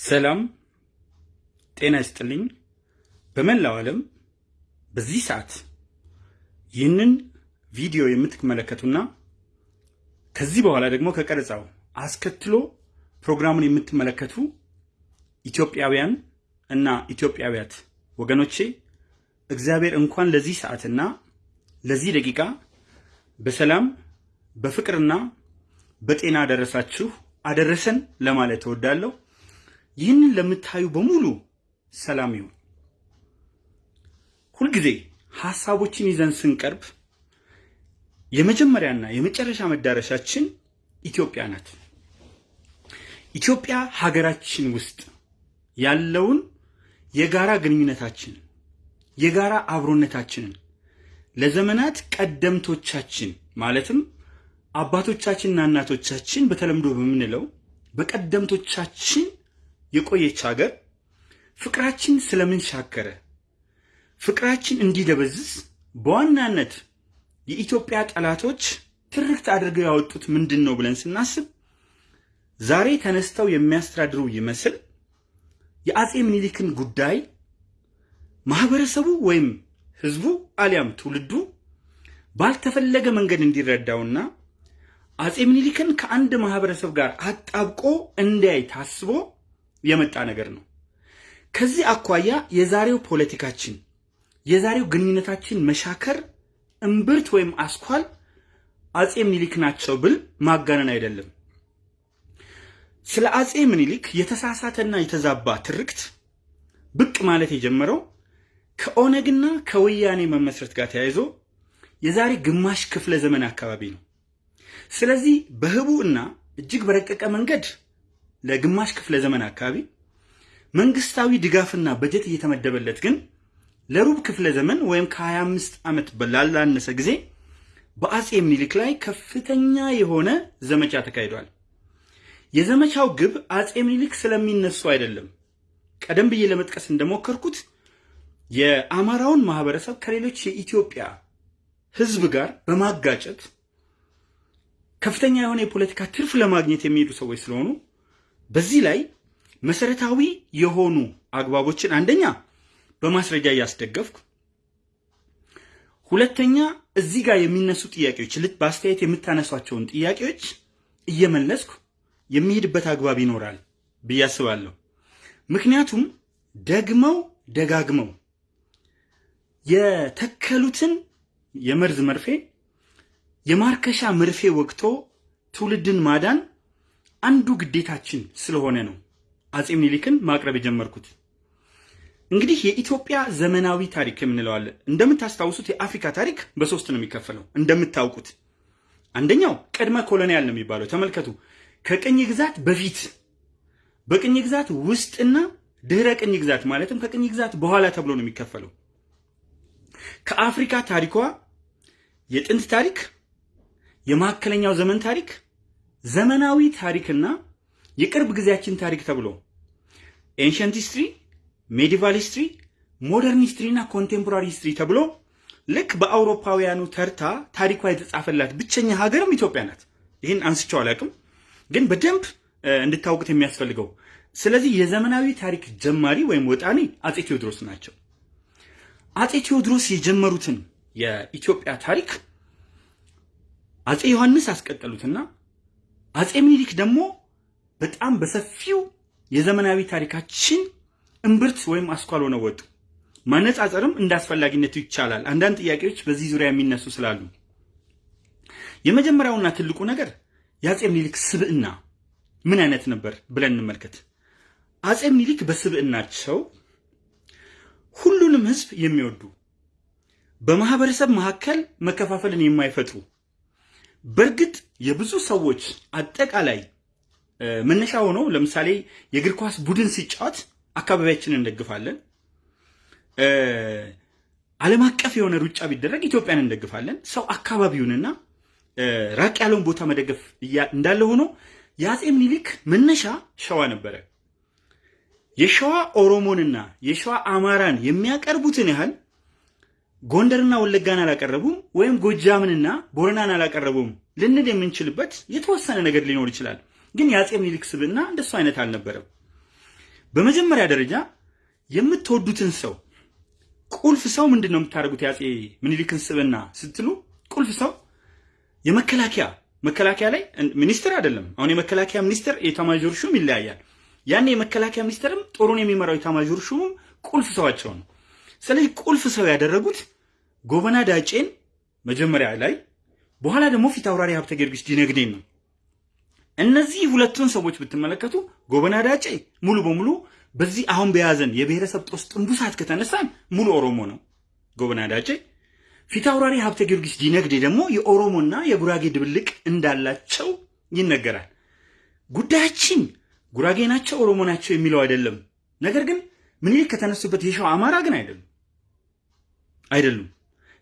ሰላም ጤና ይስጥልኝ። በመላው ዓለም በዚህ ሰዓት ይህንን ቪዲዮ የምትመለከቱና ከዚህ በኋላ ደግሞ ከቀረጻው አስከትሎ ፕሮግራሙን የምትመለከቱ ኢትዮጵያውያን እና ኢትዮጵያውያት ወገኖቼ እግዚአብሔር እንኳን ለዚህ ሰዓትና ለዚህ ደቂቃ በሰላም በፍቅርና በጤና አደረሳችሁ አደረሰን ለማለት እወዳለሁ። ይህንን ለምታዩ በሙሉ ሰላም ይሁን። ሁልጊዜ ሐሳቦችን ይዘን ስንቀርብ የመጀመሪያና የመጨረሻ መዳረሻችን ኢትዮጵያ ናት። ኢትዮጵያ ሀገራችን ውስጥ ያለውን የጋራ ግንኙነታችንን የጋራ አብሮነታችንን ለዘመናት ቀደምቶቻችን ማለትም አባቶቻችንና እናቶቻችን በተለምዶ በምንለው በቀደምቶቻችን የቆየች ሀገር ፍቅራችን ስለምን ሻከረ? ፍቅራችን እንዲደበዝዝ በዋናነት የኢትዮጵያ ጠላቶች ትርክት አድርገው ያወጡት ምንድን ነው ብለን ስናስብ ዛሬ ተነስተው የሚያስተዳድሩ ይመስል የአጼ ምኒልክን ጉዳይ ማህበረሰቡ ወይም ህዝቡ አሊያም ትውልዱ ባልተፈለገ መንገድ እንዲረዳውና አጼ ምኒልክን ከአንድ ማህበረሰብ ጋር አጣብቆ እንዲያይ ታስቦ የመጣ ነገር ነው። ከዚህ አኳያ የዛሬው ፖለቲካችን የዛሬው ግንኙነታችን መሻከር እምብርት ወይም አስኳል አጼ ምኒልክ ናቸው ብል ማጋነን አይደለም። ስለ አጼ ምኒልክ የተሳሳተና የተዛባ ትርክት ብቅ ማለት የጀመረው ከኦነግና ከወያኔ መመስረት ጋር ተያይዞ የዛሬ ግማሽ ክፍለ ዘመን አካባቢ ነው። ስለዚህ በህቡ እና እጅግ በረቀቀ መንገድ ለግማሽ ክፍለ ዘመን አካባቢ መንግስታዊ ድጋፍና በጀት እየተመደበለት ግን ለሩብ ክፍለ ዘመን ወይም ከ25 ዓመት ላላነሰ ጊዜ በአጼ ምኒልክ ላይ ከፍተኛ የሆነ ዘመቻ ተካሂዷል። የዘመቻው ግብ አጼ ምኒልክ ስለሚነሱ አይደለም። ቀደም ብዬ ለመጥቀስ እንደሞከርኩት የአማራውን ማህበረሰብ ከሌሎች የኢትዮጵያ ህዝብ ጋር በማጋጨት ከፍተኛ የሆነ የፖለቲካ ትርፍ ለማግኘት የሚሄዱ ሰዎች ስለሆኑ በዚህ ላይ መሰረታዊ የሆኑ አግባቦችን አንደኛ በማስረጃ እያስደገፍኩ፣ ሁለተኛ እዚህ ጋር የሚነሱ ጥያቄዎች ልት በአስተያየት የምታነሷቸውን ጥያቄዎች እየመለስኩ የሚሄድበት አግባብ ይኖራል ብዬ አስባለሁ። ምክንያቱም ደግመው ደጋግመው የተከሉትን የመርዝ መርፌ የማርከሻ መርፌ ወቅቶ ትውልድን ማዳን አንዱ ግዴታችን ስለሆነ ነው አጼ ምኒልክን ማቅረብ የጀመርኩት። እንግዲህ የኢትዮጵያ ዘመናዊ ታሪክ የምንለዋለን። እንደምታስታውሱት የአፍሪካ ታሪክ በሶስት ነው የሚከፈለው። እንደምታውቁት አንደኛው ቅድመ colonial ነው የሚባለው። ተመልከቱ፣ ከቅኝ ግዛት በፊት በቅኝ ግዛት ውስጥና ድህረ ቅኝ ግዛት ማለትም ከቅኝ ግዛት በኋላ ተብሎ ነው የሚከፈለው። ከአፍሪካ ታሪኳ የጥንት ታሪክ፣ የመካከለኛው ዘመን ታሪክ፣ ዘመናዊ ታሪክና የቅርብ ጊዜያችን ታሪክ ተብሎ ancient history፣ medieval history፣ modern history እና contemporary history ተብሎ ልክ በአውሮፓውያኑ ተርታ ታሪኳ የተጻፈላት ብቸኛ ሀገርም ኢትዮጵያ ናት። ይህን አንስቼው አላውቅም፣ ግን በደንብ እንድታውቁት የሚያስፈልገው ስለዚህ የዘመናዊ ታሪክ ጀማሪ ወይም ወጣኔ አጼ ቴዎድሮስ ናቸው። አጼ ቴዎድሮስ የጀመሩትን የኢትዮጵያ ታሪክ አጼ ዮሐንስ አስቀጠሉትና አጼ ምኒልክ ደግሞ በጣም በሰፊው የዘመናዊ ታሪካችን እምብርት ወይም አስኳል ሆነው ወጡ። ማነጻጸርም እንደ አስፈላጊነቱ ይቻላል። አንዳንድ ጥያቄዎች በዚህ ዙሪያ የሚነሱ ስላሉ የመጀመሪያውና ትልቁ ነገር የአጼ ምኒልክ ስብዕና ምን አይነት ነበር ብለን እንመልከት። አጼ ምኒልክ በስብዕናቸው ሁሉንም ሕዝብ የሚወዱ በማህበረሰብ መካከል መከፋፈልን የማይፈጥሩ በእርግጥ የብዙ ሰዎች አጠቃላይ መነሻ ሆነው ለምሳሌ የእግር ኳስ ቡድን ሲጫወት አካባቢያችንን እንደግፋለን። ዓለም አቀፍ የሆነ ሩጫ ቢደረግ ኢትዮጵያን እንደግፋለን። ሰው አካባቢውንና ራቅ ያለውን ቦታ መደገፍ እንዳለ ሆኖ የአጼ ምኒልክ መነሻ ሸዋ ነበረ። የሸዋ ኦሮሞንና የሸዋ አማራን የሚያቀርቡትን ያህል ጎንደርና ወለጋን አላቀረቡም፣ ወይም ጎጃምንና ቦረናን አላቀረቡም ልንል የምንችልበት የተወሰነ ነገር ሊኖር ይችላል። ግን የአጼ ምኒልክ ስብዕና እንደሱ አይነት አልነበረም። በመጀመሪያ ደረጃ የምትወዱትን ሰው ቁልፍ ሰው ምንድን ነው የምታደርጉት? የአፄ ምኒልክን ስብዕና ስትሉ ቁልፍ ሰው የመከላከያ መከላከያ ላይ ሚኒስትር አይደለም። አሁን የመከላከያ ሚኒስትር የኤታማዦር ሹም ይለያያል። ያኔ የመከላከያ ሚኒስትርም ጦሩን የሚመራው ኤታማዦር ሹምም ቁልፍ ሰዋቸው ነው። ስለዚህ ቁልፍ ሰው ያደረጉት ጎበና ዳጬን መጀመሪያ ላይ፣ በኋላ ደግሞ ፊት አውራሪ ሀብተ ጊዮርጊስ ዲነግዴን ነው። እነዚህ ሁለቱን ሰዎች ብትመለከቱ ጎበና ዳጬ ሙሉ በሙሉ በዚህ አሁን በያዘን የብሔረሰብ ጦስ ጥንቡሳት ከተነሳን ሙሉ ኦሮሞ ነው ጎበና ዳጬ። ፊት አውራሪ ሀብተ ጊዮርጊስ ዲነግዴ ደግሞ የኦሮሞና የጉራጌ ድብልቅ እንዳላቸው ይነገራል። ጉዳያችን ጉራጌ ናቸው ኦሮሞ ናቸው የሚለው አይደለም። ነገር ግን ምኒልክ ከተነሱበት የሸዋ አማራ ግን አይደሉም አይደሉም።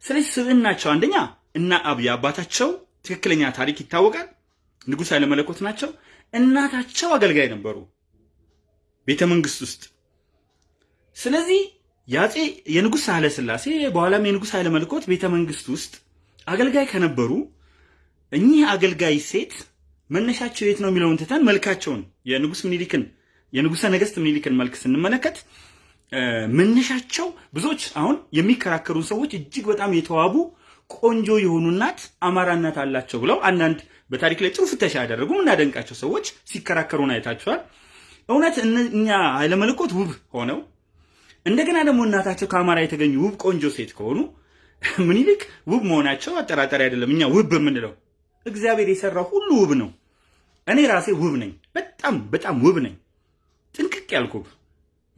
ስለዚህ ስብዕናቸው አንደኛ እና አብይ አባታቸው ትክክለኛ ታሪክ ይታወቃል። ንጉሥ ኃይለመለኮት ናቸው። እናታቸው አገልጋይ ነበሩ ቤተ መንግስት ውስጥ። ስለዚህ የአፄ የንጉሥ ኃይለ ሥላሴ በኋላም የንጉሥ ኃይለ ቤተ መንግስት ውስጥ አገልጋይ ከነበሩ እኚህ አገልጋይ ሴት መነሻቸው የት ነው የሚለውን ትተን መልካቸውን የንጉሥ ምኒልክን የንጉሠ ነገሥት ምኒልክን መልክ ስንመለከት መነሻቸው ብዙዎች አሁን የሚከራከሩ ሰዎች እጅግ በጣም የተዋቡ ቆንጆ የሆኑ እናት አማራ እናት አላቸው ብለው አንዳንድ በታሪክ ላይ ጥሩ ፍተሻ ያደረጉ እናደንቃቸው ሰዎች ሲከራከሩን አይታችኋል። እውነት እኛ ኃይለመለኮት ውብ ሆነው እንደገና ደግሞ እናታቸው ከአማራ የተገኙ ውብ ቆንጆ ሴት ከሆኑ ምኒልክ ውብ መሆናቸው አጠራጣሪ አይደለም። እኛ ውብ የምንለው እግዚአብሔር የሰራው ሁሉ ውብ ነው። እኔ ራሴ ውብ ነኝ። በጣም በጣም ውብ ነኝ። ጥንቅቅ ያልኩ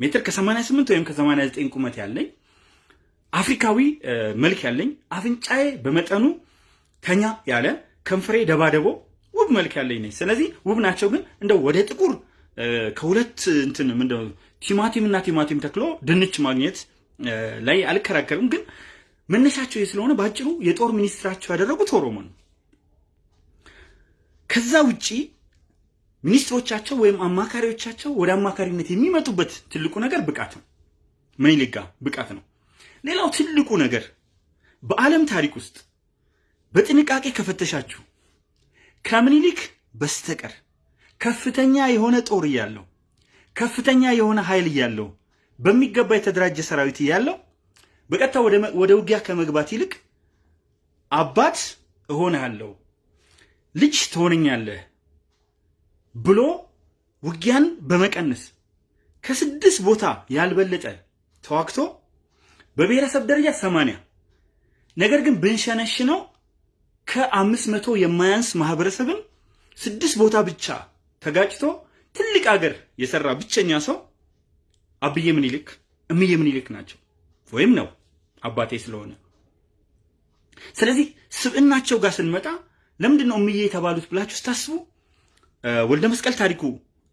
ሜትር ከ88 ወይም ከ89 ቁመት ያለኝ አፍሪካዊ መልክ ያለኝ አፍንጫዬ በመጠኑ ተኛ ያለ ከንፈሬ ደባደቦ ውብ መልክ ያለኝ ነኝ። ስለዚህ ውብ ናቸው። ግን እንደው ወደ ጥቁር ከሁለት እንትን ምንድነው ቲማቲም እና ቲማቲም ተክሎ ድንች ማግኘት ላይ አልከራከርም። ግን መነሻቸው ስለሆነ በአጭሩ የጦር ሚኒስትራቸው ያደረጉት ኦሮሞ ነው። ከዛ ውጪ ሚኒስትሮቻቸው ወይም አማካሪዎቻቸው ወደ አማካሪነት የሚመጡበት ትልቁ ነገር ብቃት ነው። ምኒልክ ጋር ብቃት ነው። ሌላው ትልቁ ነገር በዓለም ታሪክ ውስጥ በጥንቃቄ ከፈተሻችሁ ከምኒልክ በስተቀር ከፍተኛ የሆነ ጦር እያለው ከፍተኛ የሆነ ኃይል እያለው በሚገባ የተደራጀ ሰራዊት እያለው በቀጥታ ወደ ውጊያ ከመግባት ይልቅ አባት እሆንሃለሁ ልጅ ትሆነኛለህ ብሎ ውጊያን በመቀነስ ከስድስት ቦታ ያልበለጠ ተዋግቶ በብሔረሰብ ደረጃ ሰማንያ ነገር ግን ብንሸነሽነው ከአምስት መቶ የማያንስ ማህበረሰብን ስድስት ቦታ ብቻ ተጋጭቶ ትልቅ አገር የሰራ ብቸኛ ሰው አብዬ ምኒልክ እምዬ ምኒልክ ናቸው ወይም ነው አባቴ ስለሆነ። ስለዚህ ስብዕናቸው ጋር ስንመጣ ለምንድን ነው እምዬ የተባሉት ብላችሁ ስታስቡ ወልደ መስቀል ታሪኩ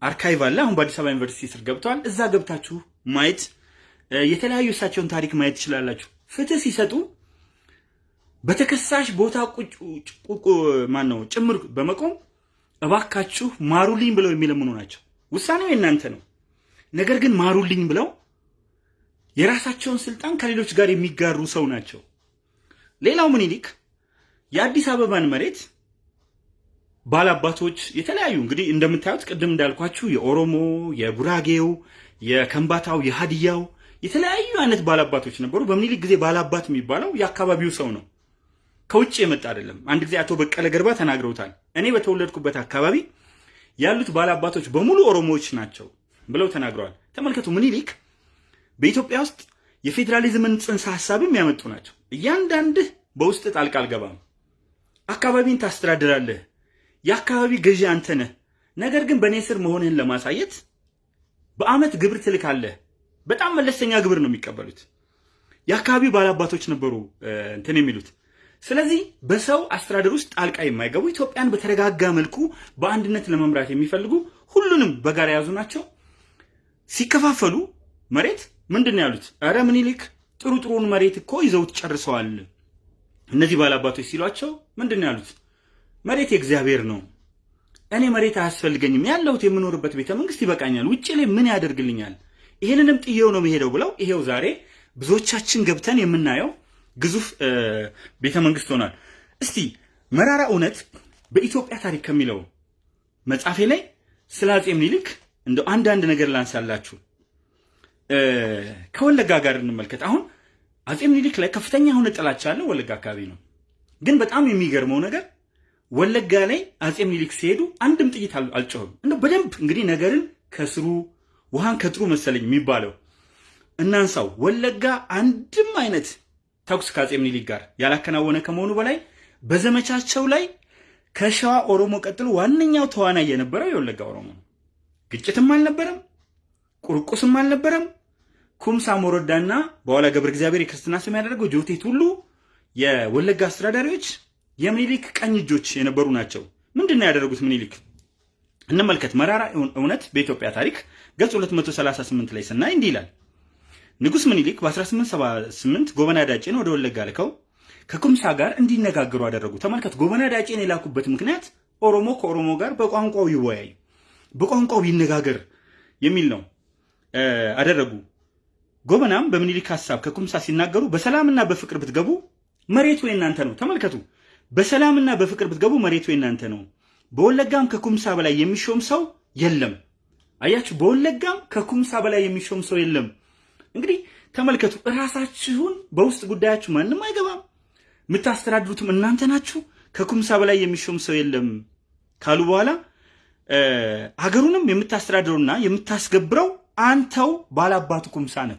archive አለ። አሁን በአዲስ አበባ ዩኒቨርሲቲ ስር ገብተዋል። እዛ ገብታችሁ ማየት የተለያዩ እሳቸውን ታሪክ ማየት ትችላላችሁ። ፍትህ ሲሰጡ በተከሳሽ ቦታ ማን ነው ጭምር በመቆም እባካችሁ ማሩልኝ ብለው የሚለምኑ ናቸው። ውሳኔው የእናንተ ነው። ነገር ግን ማሩልኝ ብለው የራሳቸውን ስልጣን ከሌሎች ጋር የሚጋሩ ሰው ናቸው። ሌላው ምኒልክ የአዲስ አበባን መሬት ባላባቶች የተለያዩ እንግዲህ እንደምታዩት ቅድም እንዳልኳችሁ የኦሮሞ፣ የጉራጌው፣ የከምባታው፣ የሀዲያው የተለያዩ አይነት ባላባቶች ነበሩ። በምኒልክ ጊዜ ባላባት የሚባለው የአካባቢው ሰው ነው፣ ከውጭ የመጣ አይደለም። አንድ ጊዜ አቶ በቀለ ገርባ ተናግረውታል። እኔ በተወለድኩበት አካባቢ ያሉት ባላባቶች በሙሉ ኦሮሞዎች ናቸው ብለው ተናግረዋል። ተመልከቱ፣ ምኒልክ በኢትዮጵያ ውስጥ የፌዴራሊዝምን ጽንሰ ሀሳብም ያመጡ ናቸው። እያንዳንድህ በውስጥ ጣልቃ አልገባም፣ አካባቢን ታስተዳድራለህ፣ የአካባቢ ገዢ አንተ ነህ። ነገር ግን በእኔ ስር መሆንህን ለማሳየት በአመት ግብር ትልካለህ። በጣም መለስተኛ ግብር ነው የሚቀበሉት። የአካባቢው ባላባቶች ነበሩ እንትን የሚሉት። ስለዚህ በሰው አስተዳደር ውስጥ ጣልቃ የማይገቡ ኢትዮጵያን በተረጋጋ መልኩ በአንድነት ለመምራት የሚፈልጉ ሁሉንም በጋራ የያዙ ናቸው። ሲከፋፈሉ መሬት ምንድን ነው ያሉት? ኧረ ምኒልክ ጥሩ ጥሩን መሬት እኮ ይዘውት ጨርሰዋል። እነዚህ ባላባቶች ሲሏቸው ምንድን ነው ያሉት? መሬት የእግዚአብሔር ነው፣ እኔ መሬት አያስፈልገኝም፣ ያለሁት የምኖርበት ቤተ መንግስት ይበቃኛል፣ ውጭ ላይ ምን ያደርግልኛል? ይህንንም ጥዬው ነው መሄደው ብለው ይሄው ዛሬ ብዙዎቻችን ገብተን የምናየው ግዙፍ ቤተ መንግስት ሆኗል። እስቲ መራራ እውነት በኢትዮጵያ ታሪክ ከሚለው መጽሐፌ ላይ ስለ አፄ ምኒልክ እንደው አንዳንድ ነገር ላንሳላችሁ። ከወለጋ ጋር እንመልከት። አሁን አጼ ምኒልክ ላይ ከፍተኛ የሆነ ጥላቻ ያለው ወለጋ አካባቢ ነው። ግን በጣም የሚገርመው ነገር ወለጋ ላይ አጼ ምኒልክ ሲሄዱ አንድም ጥይት አልጮህም። እንደው በደንብ እንግዲህ ነገርን ከስሩ ውሃን ከጥሩ መሰለኝ የሚባለው እናንሳው። ወለጋ አንድም አይነት ተኩስ ከአጼ ምኒልክ ጋር ያላከናወነ ከመሆኑ በላይ በዘመቻቸው ላይ ከሸዋ ኦሮሞ ቀጥሎ ዋነኛው ተዋናይ የነበረው የወለጋ ኦሮሞ ነው። ግጭትም አልነበረም፣ ቁርቁስም አልነበረም። ኩምሳ ሞረዳና በኋላ ገብረ እግዚአብሔር የክርስትና ስም ያደረገው ጆቴት ሁሉ የወለጋ አስተዳዳሪዎች የምኒልክ ቀኝ እጆች የነበሩ ናቸው። ምንድን ነው ያደረጉት ምኒልክ? እንመልከት። መራራ እውነት በኢትዮጵያ ታሪክ ገጽ 238 ላይ ስናይ እንዲህ ይላል። ንጉሥ ምኒልክ በ1878 ጎበና ዳጬን ወደ ወለጋ ልከው ከኩምሳ ጋር እንዲነጋገሩ አደረጉ። ተመልከት፣ ጎበና ዳጬን የላኩበት ምክንያት ኦሮሞ ከኦሮሞ ጋር በቋንቋው ይወያይ፣ በቋንቋው ይነጋገር የሚል ነው አደረጉ። ጎበናም በምኒልክ ሀሳብ ከኩምሳ ሲናገሩ በሰላምና በፍቅር ብትገቡ መሬቱ የናንተ ነው። ተመልከቱ፣ በሰላምና በፍቅር ብትገቡ መሬቱ የናንተ ነው። በወለጋም ከኩምሳ በላይ የሚሾም ሰው የለም። አያችሁ፣ በወለጋም ከኩምሳ በላይ የሚሾም ሰው የለም። እንግዲህ ተመልከቱ፣ እራሳችሁን በውስጥ ጉዳያችሁ ማንም አይገባም፣ የምታስተዳድሩትም እናንተ ናችሁ። ከኩምሳ በላይ የሚሾም ሰው የለም ካሉ በኋላ ሀገሩንም የምታስተዳድረውና የምታስገብረው አንተው ባላባቱ ኩምሳ ነህ።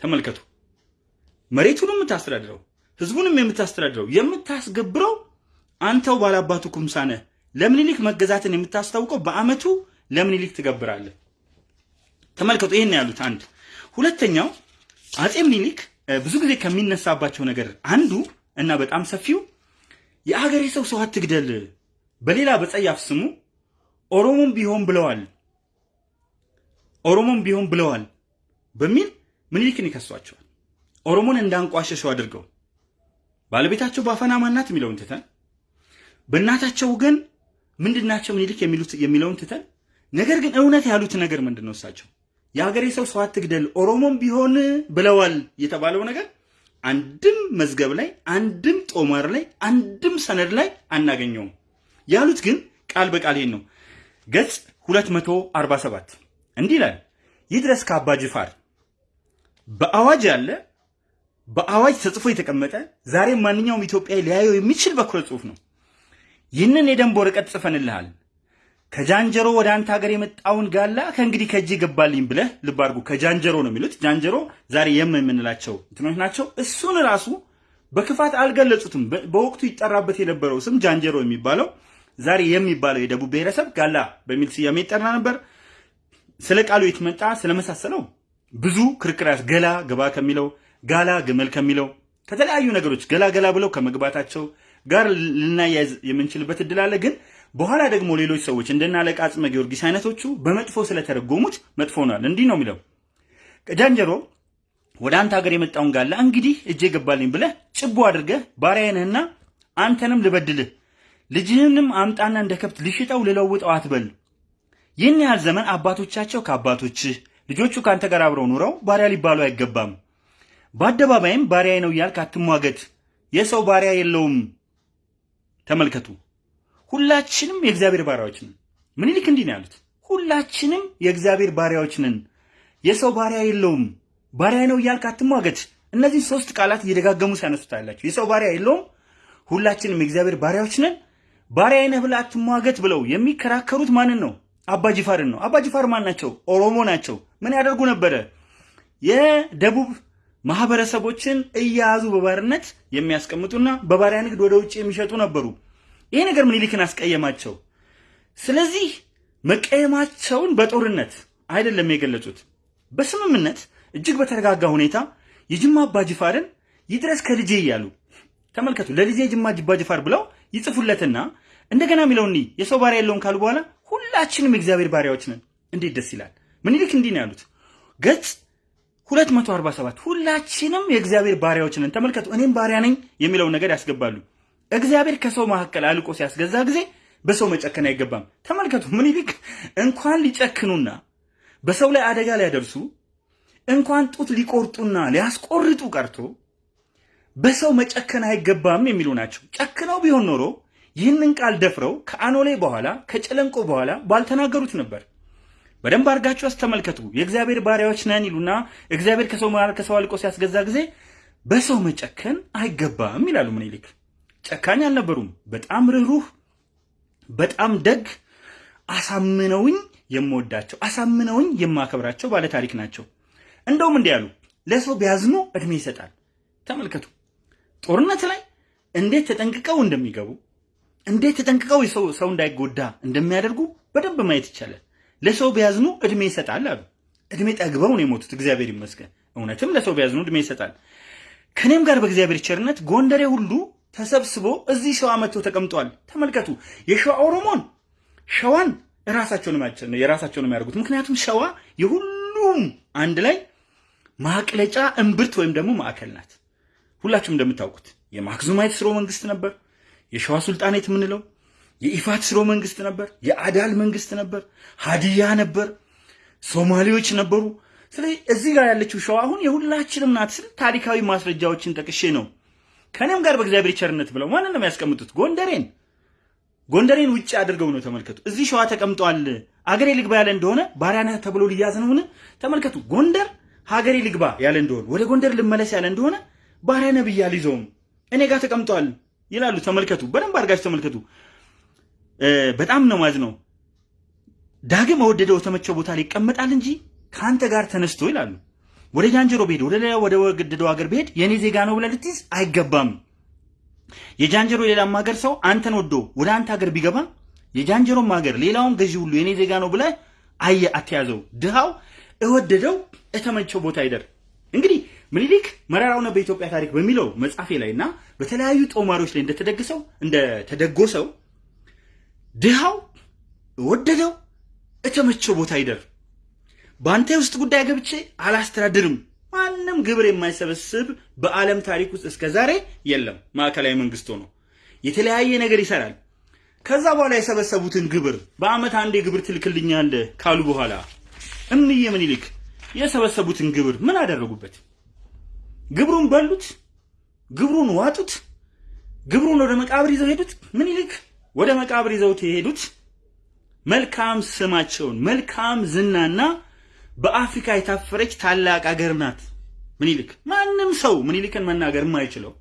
ተመልከቱ፣ መሬቱንም የምታስተዳድረው ህዝቡንም የምታስተዳድረው የምታስገብረው አንተው ባላባቱ ኩምሳ ነህ። ለምኒልክ መገዛትን የምታስታውቀው በአመቱ ለምኒልክ ትገብራለህ። ተመልከቱ፣ ይህን ያሉት አንድ። ሁለተኛው አጼ ምኒልክ ብዙ ጊዜ ከሚነሳባቸው ነገር አንዱ እና በጣም ሰፊው የአገሬ ሰው ሰው አትግደል፣ በሌላ በጸያፍ ስሙ ኦሮሞም ቢሆን ብለዋል ኦሮሞም ቢሆን ብለዋል በሚል ምኒልክን ይከሷቸዋል። ኦሮሞን እንዳንቋሸሸው አድርገው ባለቤታቸው በአፈና ማናት የሚለውን ትተን በእናታቸው ግን ምንድናቸው ምኒልክ የሚሉት የሚለውን ትተን ነገር ግን እውነት ያሉት ነገር ምንድን ነው? እሳቸው የሀገሬ ሰው ሰው አትግደል ኦሮሞም ቢሆን ብለዋል የተባለው ነገር አንድም መዝገብ ላይ አንድም ጦማር ላይ አንድም ሰነድ ላይ አናገኘውም። ያሉት ግን ቃል በቃል ይሄን ነው። ገጽ 247 እንዲህ ይላል። ይድረስ ከአባ ጅፋር በአዋጅ ያለ በአዋጅ ተጽፎ የተቀመጠ ዛሬም ማንኛውም ኢትዮጵያዊ ሊያየው የሚችል በኩረ ጽሑፍ ነው። ይህንን የደንብ ወረቀት ጽፈንልሃል። ከጃንጀሮ ወደ አንተ ሀገር የመጣውን ጋላ ከእንግዲህ ከእጅ ገባልኝ ብለህ ልብ አድርጉ። ከጃንጀሮ ነው የሚሉት። ጃንጀሮ ዛሬ የም የምንላቸው እንትኖች ናቸው። እሱን ራሱ በክፋት አልገለጹትም። በወቅቱ ይጠራበት የነበረው ስም ጃንጀሮ የሚባለው ዛሬ የሚባለው የደቡብ ብሔረሰብ ጋላ በሚል ስያሜ ይጠራ ነበር። ስለ ቃሉ የትመጣ ስለመሳሰለው ብዙ ክርክር ገላ ገባ ከሚለው ጋላ ግመል ከሚለው ከተለያዩ ነገሮች ገላ ገላ ብለው ከመግባታቸው ጋር ልናያይዝ የምንችልበት እድል አለ። ግን በኋላ ደግሞ ሌሎች ሰዎች እንደና አለቃ አጽመ ጊዮርጊስ አይነቶቹ በመጥፎ ስለተረጎሙት መጥፎ ሆኗል። እንዲህ ነው የሚለው ጃንጀሮ ወደ አንተ ሀገር የመጣውን ጋላ እንግዲህ እጄ ገባልኝ ብለህ ጭቦ አድርገህ ባሪያዬ ነህና አንተንም ልበድልህ ልጅህንም አምጣና እንደ ከብት ልሽጠው ልለውጠው አትበል። ይህን ያህል ዘመን አባቶቻቸው ከአባቶችህ ልጆቹ ከአንተ ጋር አብረው ኑረው ባሪያ ሊባሉ አይገባም። በአደባባይም ባሪያዬ ነው እያልክ አትሟገት። የሰው ባሪያ የለውም። ተመልከቱ፣ ሁላችንም የእግዚአብሔር ባሪያዎች ነን። ምኒልክ እንዲህ ነው ያሉት፣ ሁላችንም የእግዚአብሔር ባሪያዎች ነን። የሰው ባሪያ የለውም። ባሪያ ነው እያልክ አትሟገት። እነዚህ ሶስት ቃላት እየደጋገሙ ሲያነሱት ያላቸው የሰው ባሪያ የለውም፣ ሁላችንም የእግዚአብሔር ባሪያዎች ነን፣ ባሪያ ነህ ብለህ አትሟገት ብለው የሚከራከሩት ማንን ነው? አባ ጅፋርን ነው። አባ ጅፋር ማን ናቸው? ኦሮሞ ናቸው። ምን ያደርጉ ነበረ? የደቡብ ማህበረሰቦችን እያያዙ በባርነት የሚያስቀምጡና በባሪያ ንግድ ወደ ውጭ የሚሸጡ ነበሩ። ይሄ ነገር ምኒልክን አስቀየማቸው። ስለዚህ መቀየማቸውን በጦርነት አይደለም የገለጹት፣ በስምምነት እጅግ በተረጋጋ ሁኔታ የጅማ አባጅፋርን ይድረስ ከልጄ እያሉ ተመልከቱ። ለልጄ የጅማ አባጅፋር ብለው ይጽፉለትና እንደገና የሚለውን የሰው ባሪያ የለውም ካሉ በኋላ ሁላችንም የእግዚአብሔር ባሪያዎች ነን። እንዴት ደስ ይላል! ምኒልክ እንዲህ ነው ያሉት ገጽ 247 ሁላችንም የእግዚአብሔር ባሪያዎች ነን። ተመልከቱ፣ እኔም ባሪያ ነኝ የሚለውን ነገር ያስገባሉ። እግዚአብሔር ከሰው መካከል አልቆ ሲያስገዛ ጊዜ በሰው መጨከን አይገባም። ተመልከቱ፣ ምኒልክ እንኳን ሊጨክኑና በሰው ላይ አደጋ ሊያደርሱ እንኳን ጡት ሊቆርጡና ሊያስቆርጡ ቀርቶ በሰው መጨከን አይገባም የሚሉ ናቸው። ጨክነው ቢሆን ኖሮ ይህንን ቃል ደፍረው ከአኖሌ በኋላ ከጨለንቆ በኋላ ባልተናገሩት ነበር። በደንብ አድርጋችሁ አስተመልከቱ። የእግዚአብሔር ባሪያዎች ነን ይሉና እግዚአብሔር ከሰው መሃል ከሰው አልቆ ሲያስገዛ ጊዜ በሰው መጨከን አይገባም ይላሉ ምኒልክ። ጨካኝ አልነበሩም። በጣም ርኅሩህ፣ በጣም ደግ፣ አሳምነውኝ የምወዳቸው አሳምነውኝ የማከብራቸው ባለ ታሪክ ናቸው። እንደውም እንዲህ ያሉ ለሰው ቢያዝኑ እድሜ ይሰጣል። ተመልከቱ ጦርነት ላይ እንዴት ተጠንቅቀው እንደሚገቡ እንዴት ተጠንቅቀው ሰው እንዳይጎዳ እንደሚያደርጉ በደንብ ማየት ይቻላል። ለሰው ቢያዝኑ እድሜ ይሰጣል አሉ። እድሜ ጠግበው ነው የሞቱት። እግዚአብሔር ይመስገን። እውነትም ለሰው ቢያዝኑ እድሜ ይሰጣል። ከኔም ጋር በእግዚአብሔር ቸርነት ጎንደሬ ሁሉ ተሰብስቦ እዚህ ሸዋ መጥቶ ተቀምጧል። ተመልከቱ። የሸዋ ኦሮሞን ሸዋን ራሳቸውን የራሳቸውን የሚያደርጉት ምክንያቱም ሸዋ የሁሉም አንድ ላይ ማቅለጫ እምብርት ወይም ደግሞ ማዕከል ናት። ሁላችሁም እንደምታውቁት የማክዙማይት ስርወ መንግስት ነበር። የሸዋ ሱልጣኔት የምንለው የኢፋት ስርወ መንግስት ነበር። የአዳል መንግስት ነበር። ሀዲያ ነበር። ሶማሌዎች ነበሩ። ስለዚህ እዚህ ጋር ያለችው ሸዋ አሁን የሁላችንም ናት ስል ታሪካዊ ማስረጃዎችን ጠቅሼ ነው። ከኔም ጋር በእግዚአብሔር ቸርነት ብለው ማንን ነው የሚያስቀምጡት? ጎንደሬን ጎንደሬን ውጭ አድርገው ነው። ተመልከቱ። እዚህ ሸዋ ተቀምጧል። አገሬ ልግባ ያለ እንደሆነ ባሪያ ነህ ተብሎ ሊያዝ ነውን? ተመልከቱ። ጎንደር ሀገሬ ልግባ ያለ እንደሆነ ወደ ጎንደር ልመለስ ያለ እንደሆነ ባሪያ ነህ ብዬ አልይዘውም እኔ ጋር ተቀምጧል ይላሉ። ተመልከቱ፣ በደንብ አድርጋችሁ ተመልከቱ። በጣም ነው ማዝ ነው። ዳግም ወደደው ተመቸው ቦታ ላይ ይቀመጣል እንጂ ከአንተ ጋር ተነስቶ ይላሉ። ወደ ጃንጀሮ ብሄድ ወደ ሌላ ወደ ወገደደው ሀገር ብሄድ የኔ ዜጋ ነው ብለህ ልትይዝ አይገባም። የጃንጀሮ ሌላም ሀገር ሰው አንተን ወዶ ወደ አንተ ሀገር ቢገባ የጃንጀሮም ሀገር ሌላውን ገዢ ሁሉ የኔ ዜጋ ነው ብለህ አየ አትያዘው። ድሃው እወደደው እተመቸው ቦታ ይደር። እንግዲህ ምኒልክ መራራውና በኢትዮጵያ ታሪክ በሚለው መጽሐፌ ላይ እና በተለያዩ ጦማሪዎች ላይ እንደተደግሰው እንደተደጎሰው ድሃው እወደደው እተመቸው ቦታ ይደር። በአንተ ውስጥ ጉዳይ ገብቼ አላስተዳድርም። ማንም ግብር የማይሰበስብ በዓለም ታሪክ ውስጥ እስከ ዛሬ የለም። ማዕከላዊ መንግስት ሆኖ የተለያየ ነገር ይሰራል። ከዛ በኋላ የሰበሰቡትን ግብር በአመት አንዴ ግብር ትልክልኛለህ ካሉ በኋላ እምዬ ምኒልክ የሰበሰቡትን ግብር ምን አደረጉበት? ግብሩን በሉት? ግብሩን ዋጡት? ግብሩን ወደ መቃብር ይዘው ሄዱት? ምኒልክ ወደ መቃብር ይዘውት የሄዱት መልካም ስማቸውን መልካም ዝናና በአፍሪካ የታፈረች ታላቅ አገር ናት ምኒልክ። ማንም ሰው ምኒልክን መናገር የማይችለው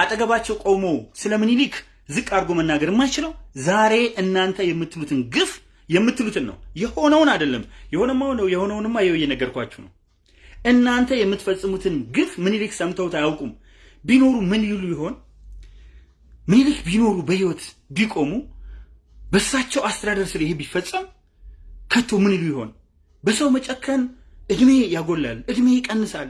አጠገባቸው ቆሞ ስለ ምኒልክ ዝቅ አድርጎ መናገር የማይችለው ዛሬ እናንተ የምትሉትን ግፍ የምትሉትን ነው። የሆነውን አይደለም። የሆነማ ነው የሆነውንማ ይኸው እየነገርኳችሁ ነው። እናንተ የምትፈጽሙትን ግፍ ምኒልክ ሰምተውት አያውቁም። ቢኖሩ ምን ይሉ ይሆን? ምኒልክ ቢኖሩ በህይወት ቢቆሙ በእሳቸው አስተዳደር ስር ይሄ ቢፈጸም ከቶ ምን ይሉ ይሆን? በሰው መጨከን እድሜ ያጎላል፣ እድሜ ይቀንሳል።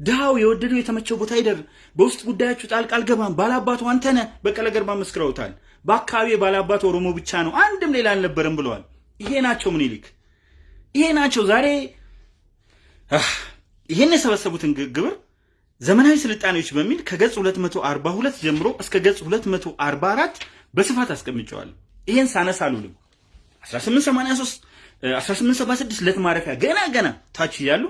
ድሃው የወደደው የተመቸው ቦታ ይደር፣ በውስጥ ጉዳያችሁ ጣልቃ አልገባም። ባላባቱ አንተነ በቀለ ገርባ መስክረውታል። በአካባቢ ባላባት ኦሮሞ ብቻ ነው፣ አንድም ሌላ አልነበረም ብለዋል። ይሄ ናቸው ምኒልክ፣ ይሄ ናቸው ዛሬ ይሄን የሰበሰቡትን ግብር ዘመናዊ ስልጣኔዎች በሚል ከገጽ 242 ጀምሮ እስከ ገጽ 244 በስፋት አስቀምጨዋል። ይሄን ሳነሳ አሉልም 1883 1876 ለት ማረፊያ ገና ገና ታች እያሉ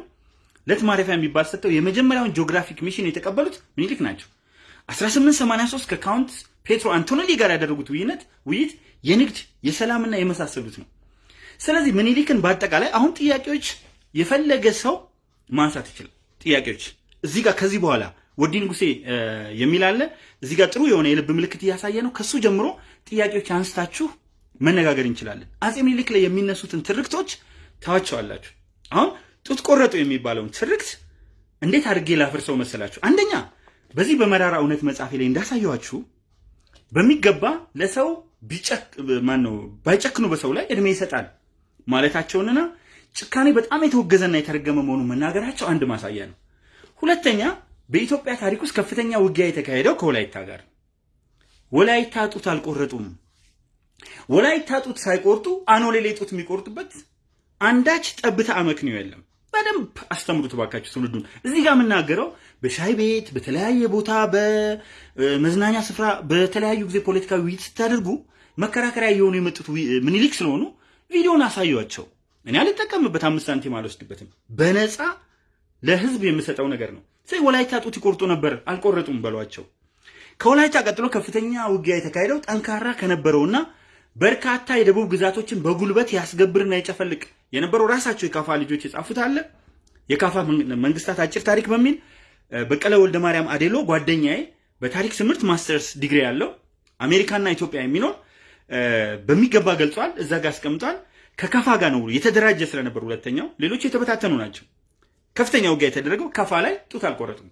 ለት ማረፊያ የሚባል ሰጥተው የመጀመሪያውን geographic mission የተቀበሉት ምኒልክ ናቸው። 1883 ከ Count ፔትሮ አንቶኔሊ ጋር ያደረጉት ውይይነት ውይይት የንግድ የሰላምና የመሳሰሉት ነው። ስለዚህ ምኒልክን በአጠቃላይ አሁን ጥያቄዎች የፈለገ ሰው ማንሳት ይችላል። ጥያቄዎች እዚህ ጋር ከዚህ በኋላ ወዲ ንጉሴ የሚል አለ። እዚህ ጋር ጥሩ የሆነ የልብ ምልክት እያሳየ ነው። ከሱ ጀምሮ ጥያቄዎች አንስታችሁ መነጋገር እንችላለን። አጼ ምኒልክ ላይ የሚነሱትን ትርክቶች ታዋቸዋላችሁ። አሁን ጡት ቆረጡ የሚባለውን ትርክት እንዴት አድርጌ ላፍርሰው መሰላችሁ? አንደኛ በዚህ በመራራ እውነት መጽሐፌ ላይ እንዳሳየኋችሁ በሚገባ ለሰው ነው ባይጨክኑ በሰው ላይ እድሜ ይሰጣል ማለታቸውንና ጭካኔ በጣም የተወገዘና የተረገመ መሆኑን መናገራቸው አንድ ማሳያ ነው። ሁለተኛ በኢትዮጵያ ታሪክ ውስጥ ከፍተኛ ውጊያ የተካሄደው ከወላይታ ጋር ወላይታ ጡት አልቆረጡም። ወላይታ ጡት ሳይቆርጡ አኖሌሌ ጡት የሚቆርጡበት አንዳች ጠብታ አመክንዮ የለም። በደንብ አስተምሩት ባካችሁ ትውልዱን። እዚህ ጋር የምናገረው በሻይ ቤት፣ በተለያየ ቦታ፣ በመዝናኛ ስፍራ፣ በተለያዩ ጊዜ ፖለቲካዊ ውይይት ስታደርጉ መከራከሪያ እየሆኑ የመጡት ምኒልክ ስለሆኑ ቪዲዮን አሳዩቸው። እኔ አልጠቀምበት፣ አምስት ሳንቲም አልወስድበትም። በነፃ ለህዝብ የምሰጠው ነገር ነው። ስለዚህ ወላይታ ጡት ይቆርጡ ነበር፣ አልቆረጡም በሏቸው። ከወላይታ ቀጥሎ ከፍተኛ ውጊያ የተካሄደው ጠንካራ ከነበረውና በርካታ የደቡብ ግዛቶችን በጉልበት ያስገብርና ይጨፈልቅ የነበረው ራሳቸው የካፋ ልጆች የጻፉት አለ። የካፋ መንግስታት አጭር ታሪክ በሚል በቀለ ወልደ ማርያም አዴሎ ጓደኛዬ በታሪክ ትምህርት ማስተርስ ዲግሪ ያለው አሜሪካና ኢትዮጵያ የሚኖር በሚገባ ገልጿል። እዛ ጋር አስቀምጧል። ከካፋ ጋር ነው የተደራጀ ስለነበር ሁለተኛው፣ ሌሎች የተበታተኑ ናቸው። ከፍተኛ ውጊያ የተደረገው ካፋ ላይ ጡት አልቆረጡም።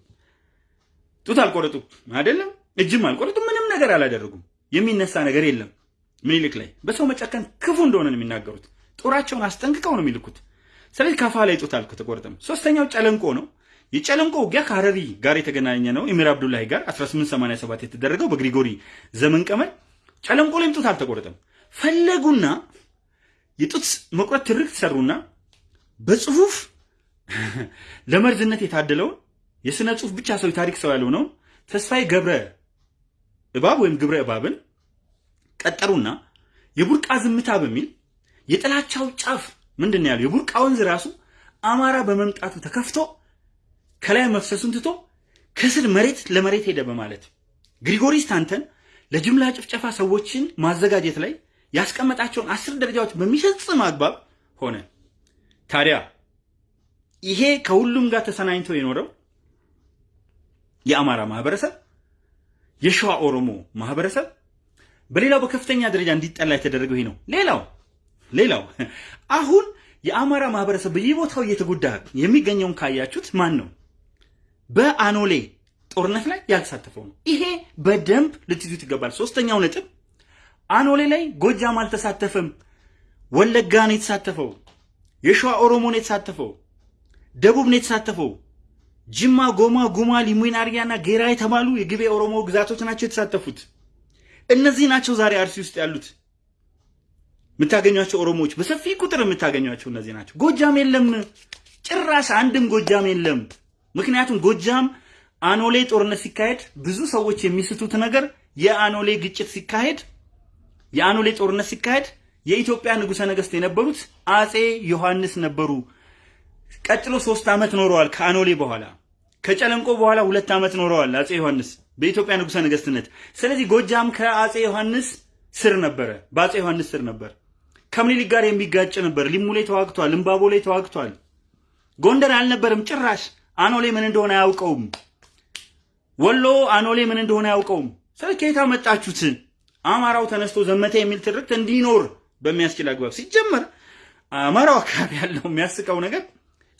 ጡት አልቆረጡም አይደለም፣ እጅም አልቆረጡም። ምንም ነገር አላደረጉም። የሚነሳ ነገር የለም። ምኒልክ ላይ በሰው መጨከን ክፉ እንደሆነ ነው የሚናገሩት። ጦራቸውን አስጠንቅቀው ነው የሚልኩት። ስለዚህ ካፋ ላይ ጡት አልተቆረጠም። ሶስተኛው ጨለንቆ ነው። የጨለንቆ ውጊያ ከሀረሪ ጋር የተገናኘ ነው። ኤሚር አብዱላሂ ጋር 1887 የተደረገው በግሪጎሪ ዘመን ቀመር ጨለንቆ ላይም ጡት አልተቆረጠም። ፈለጉና የጡት መቁረጥ ትርክት ሰሩና በጽሁፍ ለመርዝነት የታደለውን የስነ ጽሁፍ ብቻ ሰው የታሪክ ሰው ያልሆነውን ተስፋዬ ገብረ እባብ ወይም ግብረ እባብን ቀጠሩና የቡርቃ ዝምታ በሚል የጥላቻው ጫፍ ምንድን ያለው? የቡርቃ ወንዝ ራሱ አማራ በመምጣቱ ተከፍቶ ከላይ መፍሰሱን ትቶ ከስር መሬት ለመሬት ሄደ በማለት ግሪጎሪ ስታንተን ለጅምላ ጭፍጨፋ ሰዎችን ማዘጋጀት ላይ ያስቀመጣቸውን አስር ደረጃዎች በሚፈጽም አግባብ ሆነ። ታዲያ ይሄ ከሁሉም ጋር ተሰናኝቶ የኖረው የአማራ ማህበረሰብ፣ የሸዋ ኦሮሞ ማህበረሰብ በሌላው በከፍተኛ ደረጃ እንዲጠላ የተደረገው ይሄ ነው። ሌላው ሌላው አሁን የአማራ ማህበረሰብ በየቦታው እየተጎዳ የሚገኘውን ካያችሁት ማን ነው? በአኖሌ ጦርነት ላይ ያልተሳተፈው ነው። ይሄ በደንብ ልትይዙት ይገባል። ሶስተኛው ነጥብ አኖሌ ላይ ጎጃም አልተሳተፈም። ወለጋ ነው የተሳተፈው። የሸዋ ኦሮሞ ነው የተሳተፈው። ደቡብ ነው የተሳተፈው። ጅማ፣ ጎማ፣ ጉማ፣ ሊሙን፣ አርያና ጌራ የተባሉ የግቤ ኦሮሞ ግዛቶች ናቸው የተሳተፉት። እነዚህ ናቸው ዛሬ አርሲ ውስጥ ያሉት የምታገኟቸው ኦሮሞዎች በሰፊ ቁጥር የምታገኟቸው እነዚህ ናቸው። ጎጃም የለም፣ ጭራሽ አንድም ጎጃም የለም። ምክንያቱም ጎጃም አኖሌ ጦርነት ሲካሄድ ብዙ ሰዎች የሚስቱት ነገር የአኖሌ ግጭት ሲካሄድ የአኖሌ ጦርነት ሲካሄድ የኢትዮጵያ ንጉሠ ነገሥት የነበሩት አጼ ዮሐንስ ነበሩ። ቀጥሎ ሶስት ዓመት ኖረዋል ከአኖሌ በኋላ። ከጨለንቆ በኋላ ሁለት ዓመት ኖረዋል አጼ ዮሐንስ በኢትዮጵያ ንጉሠ ነገሥትነት። ስለዚህ ጎጃም ከአጼ ዮሐንስ ስር ነበረ፣ በአጼ ዮሐንስ ስር ነበር። ከምኒልክ ጋር የሚጋጭ ነበር። ሊሙ ላይ ተዋግቷል፣ እምባቦ ላይ ተዋግቷል። ጎንደር አልነበረም ጭራሽ። አኖሌ ምን እንደሆነ አያውቀውም። ወሎ አኖሌ ምን እንደሆነ አያውቀውም። ስለ ከየት አመጣችሁት? አማራው ተነስቶ ዘመተ የሚል ትርክት እንዲኖር በሚያስችል አግባብ ሲጀመር አማራው አካባቢ ያለው የሚያስቀው ነገር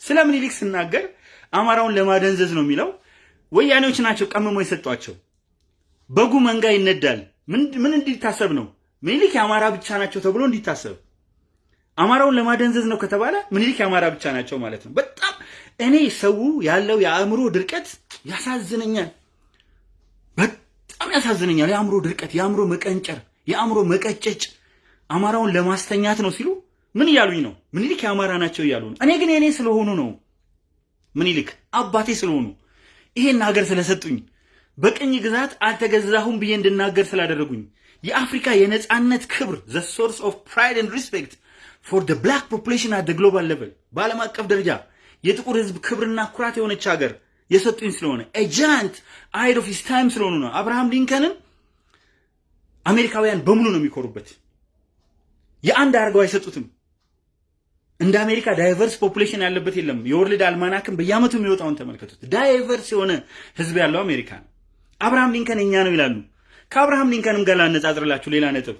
ስለ ምኒልክ ስናገር አማራውን ለማደንዘዝ ነው የሚለው። ወያኔዎች ናቸው ቀምሞ የሰጧቸው። በጉ መንጋ ይነዳል። ምን እንዲታሰብ ነው? ምኒልክ የአማራ ብቻ ናቸው ተብሎ እንዲታሰብ። አማራውን ለማደንዘዝ ነው ከተባለ ምኒልክ የአማራ ብቻ ናቸው ማለት ነው። በጣም እኔ ሰው ያለው የአእምሮ ድርቀት ያሳዝነኛል። በጣም ያሳዝነኛል። የአእምሮ ድርቀት፣ የአእምሮ መቀንጨር፣ የአእምሮ መቀጨጭ አማራውን ለማስተኛት ነው ሲሉ ምን እያሉኝ ነው? ምኒልክ የአማራ ናቸው እያሉ ነው። እኔ ግን የኔ ስለሆኑ ነው። ምኒልክ አባቴ ስለሆኑ ይሄን ሀገር ስለሰጡኝ በቅኝ ግዛት አልተገዛሁም ብዬ እንድናገር ስላደረጉኝ የአፍሪካ የነፃነት ክብር the source of pride and respect for the black population at global level በዓለም አቀፍ ደረጃ የጥቁር ሕዝብ ክብርና ኩራት የሆነች ሀገር የሰጡኝ ስለሆነ a giant ahead of his time ስለሆኑ ነው። አብርሃም ሊንከንን አሜሪካውያን በሙሉ ነው የሚኮሩበት። የአንድ አድርገው አይሰጡትም። እንደ አሜሪካ diverse population ያለበት የለም። የ World Almanac ን በየዓመቱ የሚወጣውን ተመልከቱት። diverse የሆነ ህዝብ ያለው አሜሪካ ነው። አብርሃም ሊንከን የኛ ነው ይላሉ። ከአብርሃም ሊንከንም ጋር ላነጻጽርላችሁ ሌላ ነጥብ።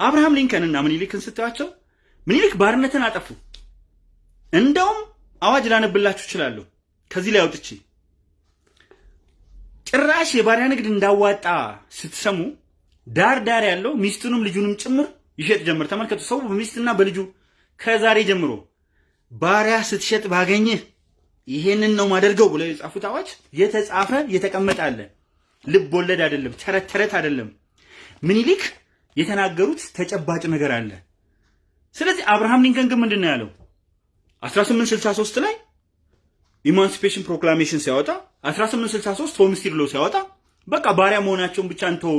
አብርሃም ሊንከንና ምኒልክን ስታዩቸው ምኒልክ ባርነትን አጠፉ። እንደውም አዋጅ ላነብላችሁ እችላለሁ ከዚህ ላይ አውጥቼ ጭራሽ የባሪያ ንግድ እንዳዋጣ ስትሰሙ ዳር ዳር ያለው ሚስቱንም ልጁንም ጭምር ይሸጥ ጀምር። ተመልከቱ። ሰው በሚስትና በልጁ ከዛሬ ጀምሮ ባሪያ ስትሸጥ ባገኝህ ይሄንን ነው ማደርገው ብለው የጻፉት አዋጅ የተጻፈ የተቀመጠ አለ። ልብ ወለድ አይደለም፣ ተረት ተረት አይደለም። ምኒልክ የተናገሩት ተጨባጭ ነገር አለ። ስለዚህ አብርሃም ሊንከን ግን ምንድን ነው ያለው? 1863 ላይ Emancipation Proclamation ሲያወጣ 1863 Homestead Law ሲያወጣ በቃ ባሪያ መሆናቸውን ብቻ እንተው፣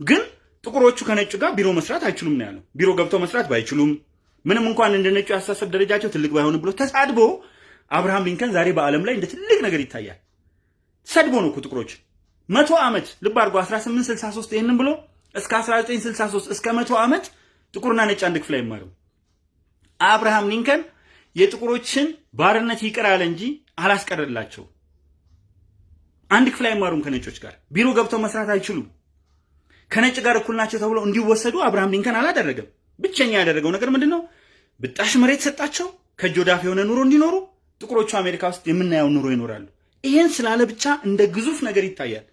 ግን ጥቁሮቹ ከነጩ ጋር ቢሮ መስራት አይችሉም ነው ያለው። ቢሮ ገብተው መስራት ባይችሉም ምንም እንኳን እንደ ነጩ ያስተሳሰብ ደረጃቸው ትልቅ ባይሆንም ብሎ ተሳድቦ አብርሃም ሊንከን ዛሬ በዓለም ላይ እንደ ትልቅ ነገር ይታያል። ሰድቦ ነው እኮ ጥቁሮች መቶ ዓመት ልብ አድርጎ 1863 ይህንን ብሎ እስከ 1963 እስከ መቶ ዓመት ጥቁርና ነጭ አንድ ክፍል አይማርም። አብርሃም ሊንከን የጥቁሮችን ባርነት ይቅር አለ እንጂ አላስቀረላቸው። አንድ ክፍል አይማሩም ከነጮች ጋር ቢሮ ገብተው መስራት አይችሉም። ከነጭ ጋር እኩል ናቸው ተብለው እንዲወሰዱ አብርሃም ሊንከን አላደረገም። ብቸኛ ያደረገው ነገር ምንድን ነው? ብጣሽ መሬት ሰጣቸው። ከእጅ ወዳፍ የሆነ ኑሮ እንዲኖሩ ጥቁሮቹ አሜሪካ ውስጥ የምናየው ኑሮ ይኖራሉ። ይሄን ስላለ ብቻ እንደ ግዙፍ ነገር ይታያል።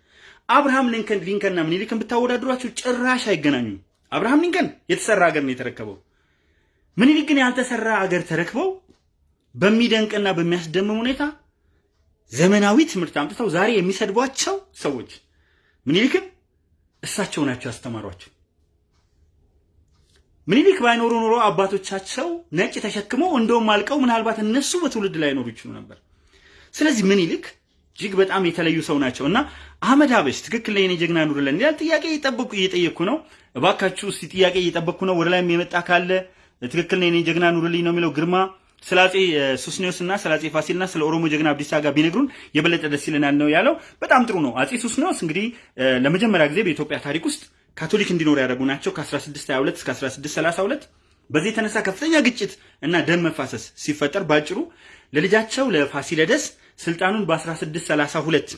አብርሃም ሊንከን ሊንከንና ምኒልክን ብታወዳድሯቸው ጭራሽ አይገናኙም። አብርሃም ሊንከን የተሰራ ሀገር ነው የተረከበው። ምኒልክ ግን ያልተሰራ ሀገር ተረክበው በሚደንቅና በሚያስደምም ሁኔታ ዘመናዊ ትምህርት አምጥተው ዛሬ የሚሰድቧቸው ሰዎች ምኒልክን እሳቸው ናቸው ያስተማሯቸው። ምኒልክ ባይኖሩ ኖሮ አባቶቻቸው ነጭ ተሸክመው እንደውም አልቀው ምናልባት እነሱ በትውልድ ላይ ኖሩ ይችሉ ነበር። ስለዚህ ምኒልክ እጅግ በጣም የተለዩ ሰው ናቸው እና አህመድ ሀበሽ ትክክል ላይ ጀግና ኑርለን ይላል። ጥያቄ እየጠበኩ እየጠየቅኩ ነው። እባካችሁ እስቲ ጥያቄ እየጠበቅኩ ነው። ወደ ላይም የመጣ ካለ ትክክል ላይ የኔ ጀግና ኑርልኝ ነው የሚለው ግርማ ስለ አጼ ሱስኒዮስ እና ስለ አጼ ፋሲልና ስለ ኦሮሞ ጀግና አብዲሳ ጋር ቢነግሩን የበለጠ ደስ ይለናል ነው ያለው። በጣም ጥሩ ነው። አጼ ሱስኒዮስ እንግዲህ ለመጀመሪያ ጊዜ በኢትዮጵያ ታሪክ ውስጥ ካቶሊክ እንዲኖር ያደረጉ ናቸው ከ1622 እስከ 1632። በዚህ የተነሳ ከፍተኛ ግጭት እና ደም መፋሰስ ሲፈጠር ባጭሩ ለልጃቸው ለፋሲለደስ ስልጣኑን በ1632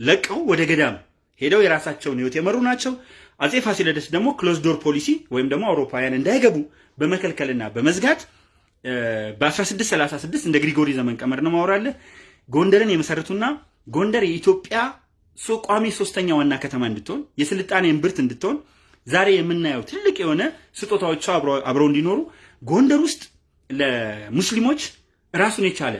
ለቀው ወደ ገዳም ሄደው የራሳቸውን ህይወት የመሩ ናቸው። አጼ ፋሲለደስ ደግሞ closed door policy ወይም ደግሞ አውሮፓውያን እንዳይገቡ በመከልከልና በመዝጋት በ1636 እንደ ግሪጎሪ ዘመን ቀመር ነው ማወራለህ ጎንደርን የመሰረቱና ጎንደር የኢትዮጵያ ቋሚ ሶስተኛ ዋና ከተማ እንድትሆን የስልጣኔ እምብርት እንድትሆን ዛሬ የምናየው ትልቅ የሆነ ስጦታዎቿ አብረው እንዲኖሩ ጎንደር ውስጥ ለሙስሊሞች ራሱን የቻለ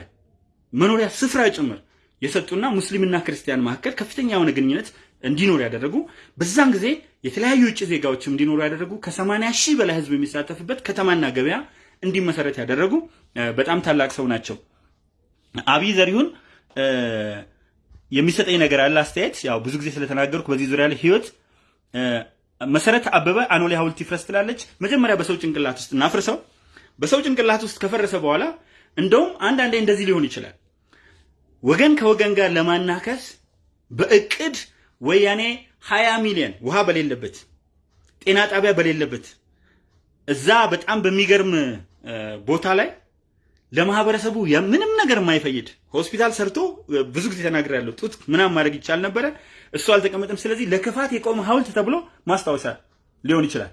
መኖሪያ ስፍራ ጭምር የሰጡና ሙስሊምና ክርስቲያን መካከል ከፍተኛ የሆነ ግንኙነት እንዲኖር ያደረጉ በዛን ጊዜ የተለያዩ ውጭ ዜጋዎችም እንዲኖሩ ያደረጉ ከ80 ሺህ በላይ ህዝብ የሚሳተፍበት ከተማና ገበያ እንዲመሰረት ያደረጉ በጣም ታላቅ ሰው ናቸው። አብይ ዘሪሁን የሚሰጠኝ ነገር አለ አስተያየት ያው ብዙ ጊዜ ስለተናገርኩ በዚህ ዙሪያ ላይ ህይወት መሰረት አበበ አኖሌ ሐውልት ይፍረስ ትላለች። መጀመሪያ በሰው ጭንቅላት ውስጥ እናፍርሰው። በሰው ጭንቅላት ውስጥ ከፈረሰ በኋላ እንደውም አንዳንዴ እንደዚህ ሊሆን ይችላል። ወገን ከወገን ጋር ለማናከስ በእቅድ ወያኔ 20 ሚሊዮን ውሃ በሌለበት ጤና ጣቢያ በሌለበት እዛ በጣም በሚገርም ቦታ ላይ ለማህበረሰቡ ምንም ነገር የማይፈይድ ሆስፒታል ሰርቶ ብዙ ጊዜ ተናግሬያለሁ። ጡት ምናምን ማድረግ ይቻል ነበረ፣ እሱ አልተቀመጠም። ስለዚህ ለክፋት የቆመ ሐውልት ተብሎ ማስታወሻ ሊሆን ይችላል።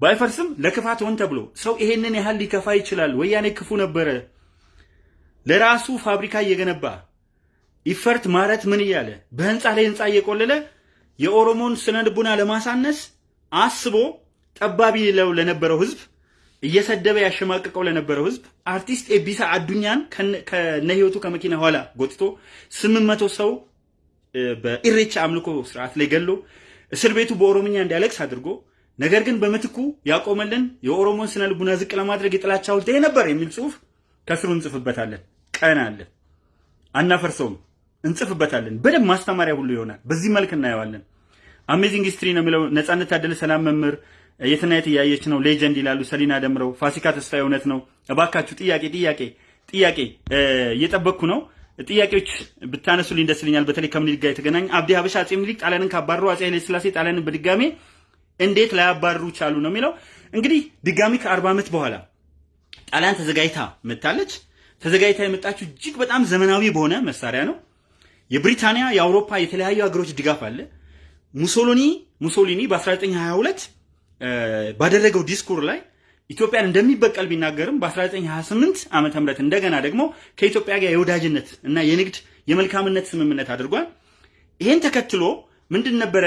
ባይፈርስም ለክፋት ሆን ተብሎ ሰው ይሄንን ያህል ሊከፋ ይችላል። ወያኔ ክፉ ነበረ። ለራሱ ፋብሪካ እየገነባ ይፈርት ማረት ምን እያለ በህንፃ ላይ ህንፃ እየቆለለ የኦሮሞን ስነ ልቡና ለማሳነስ አስቦ ጠባቢ ለው ለነበረው ህዝብ እየሰደበ ያሸማቀቀው ለነበረው ህዝብ አርቲስት ኤቢሳ አዱኛን ከነ ህይወቱ ከመኪና ኋላ ጎትቶ ስምንት መቶ ሰው በኢሬቻ አምልኮ ስርዓት ላይ ገሎ እስር ቤቱ በኦሮምኛ እንዲያለቅስ አድርጎ ነገር ግን በምትኩ ያቆመልን የኦሮሞን ስነ ልቡና ዝቅ ለማድረግ የጥላቻ ሐውልት ይሄ ነበር የሚል ጽሁፍ ከስሩ እንጽፍበታለን። ቀን አለ አናፈርሰውም፣ እንጽፍበታለን። በደንብ ማስተማሪያ ሁሉ ይሆናል። በዚህ መልክ እናየዋለን። amazing history ነው የሚለው ነጻነት ታደለ ሰላም መምህር የትናየት እያየች ነው legend ይላሉ ሰሊና ደምረው። ፋሲካ ተስፋ እውነት ነው። እባካችሁ ጥያቄ ጥያቄ ጥያቄ እየጠበቅኩ ነው። ጥያቄዎች ብታነሱልኝ ደስ ይለኛል። በተለይ ከምኒልክ ጋር የተገናኘ አብዲ ሀበሻ አጼ ምኒልክ ጣሊያንን ካባረሩ አጼ ኃይለ ሥላሴ ጣሊያንን በድጋሜ እንዴት ላያባርሩ ቻሉ ነው የሚለው። እንግዲህ ድጋሚ ከአርባ ዓመት በኋላ ጣሊያን ተዘጋጅታ መታለች ተዘጋጅታ የመጣችው እጅግ በጣም ዘመናዊ በሆነ መሳሪያ ነው። የብሪታንያ የአውሮፓ የተለያዩ ሀገሮች ድጋፍ አለ። ሙሶሎኒ ሙሶሊኒ በ1922 ባደረገው ዲስኩር ላይ ኢትዮጵያን እንደሚበቀል ቢናገርም በ1928 ዓመተ ምህረት እንደገና ደግሞ ከኢትዮጵያ ጋር የወዳጅነት እና የንግድ የመልካምነት ስምምነት አድርጓል። ይሄን ተከትሎ ምንድን ነበረ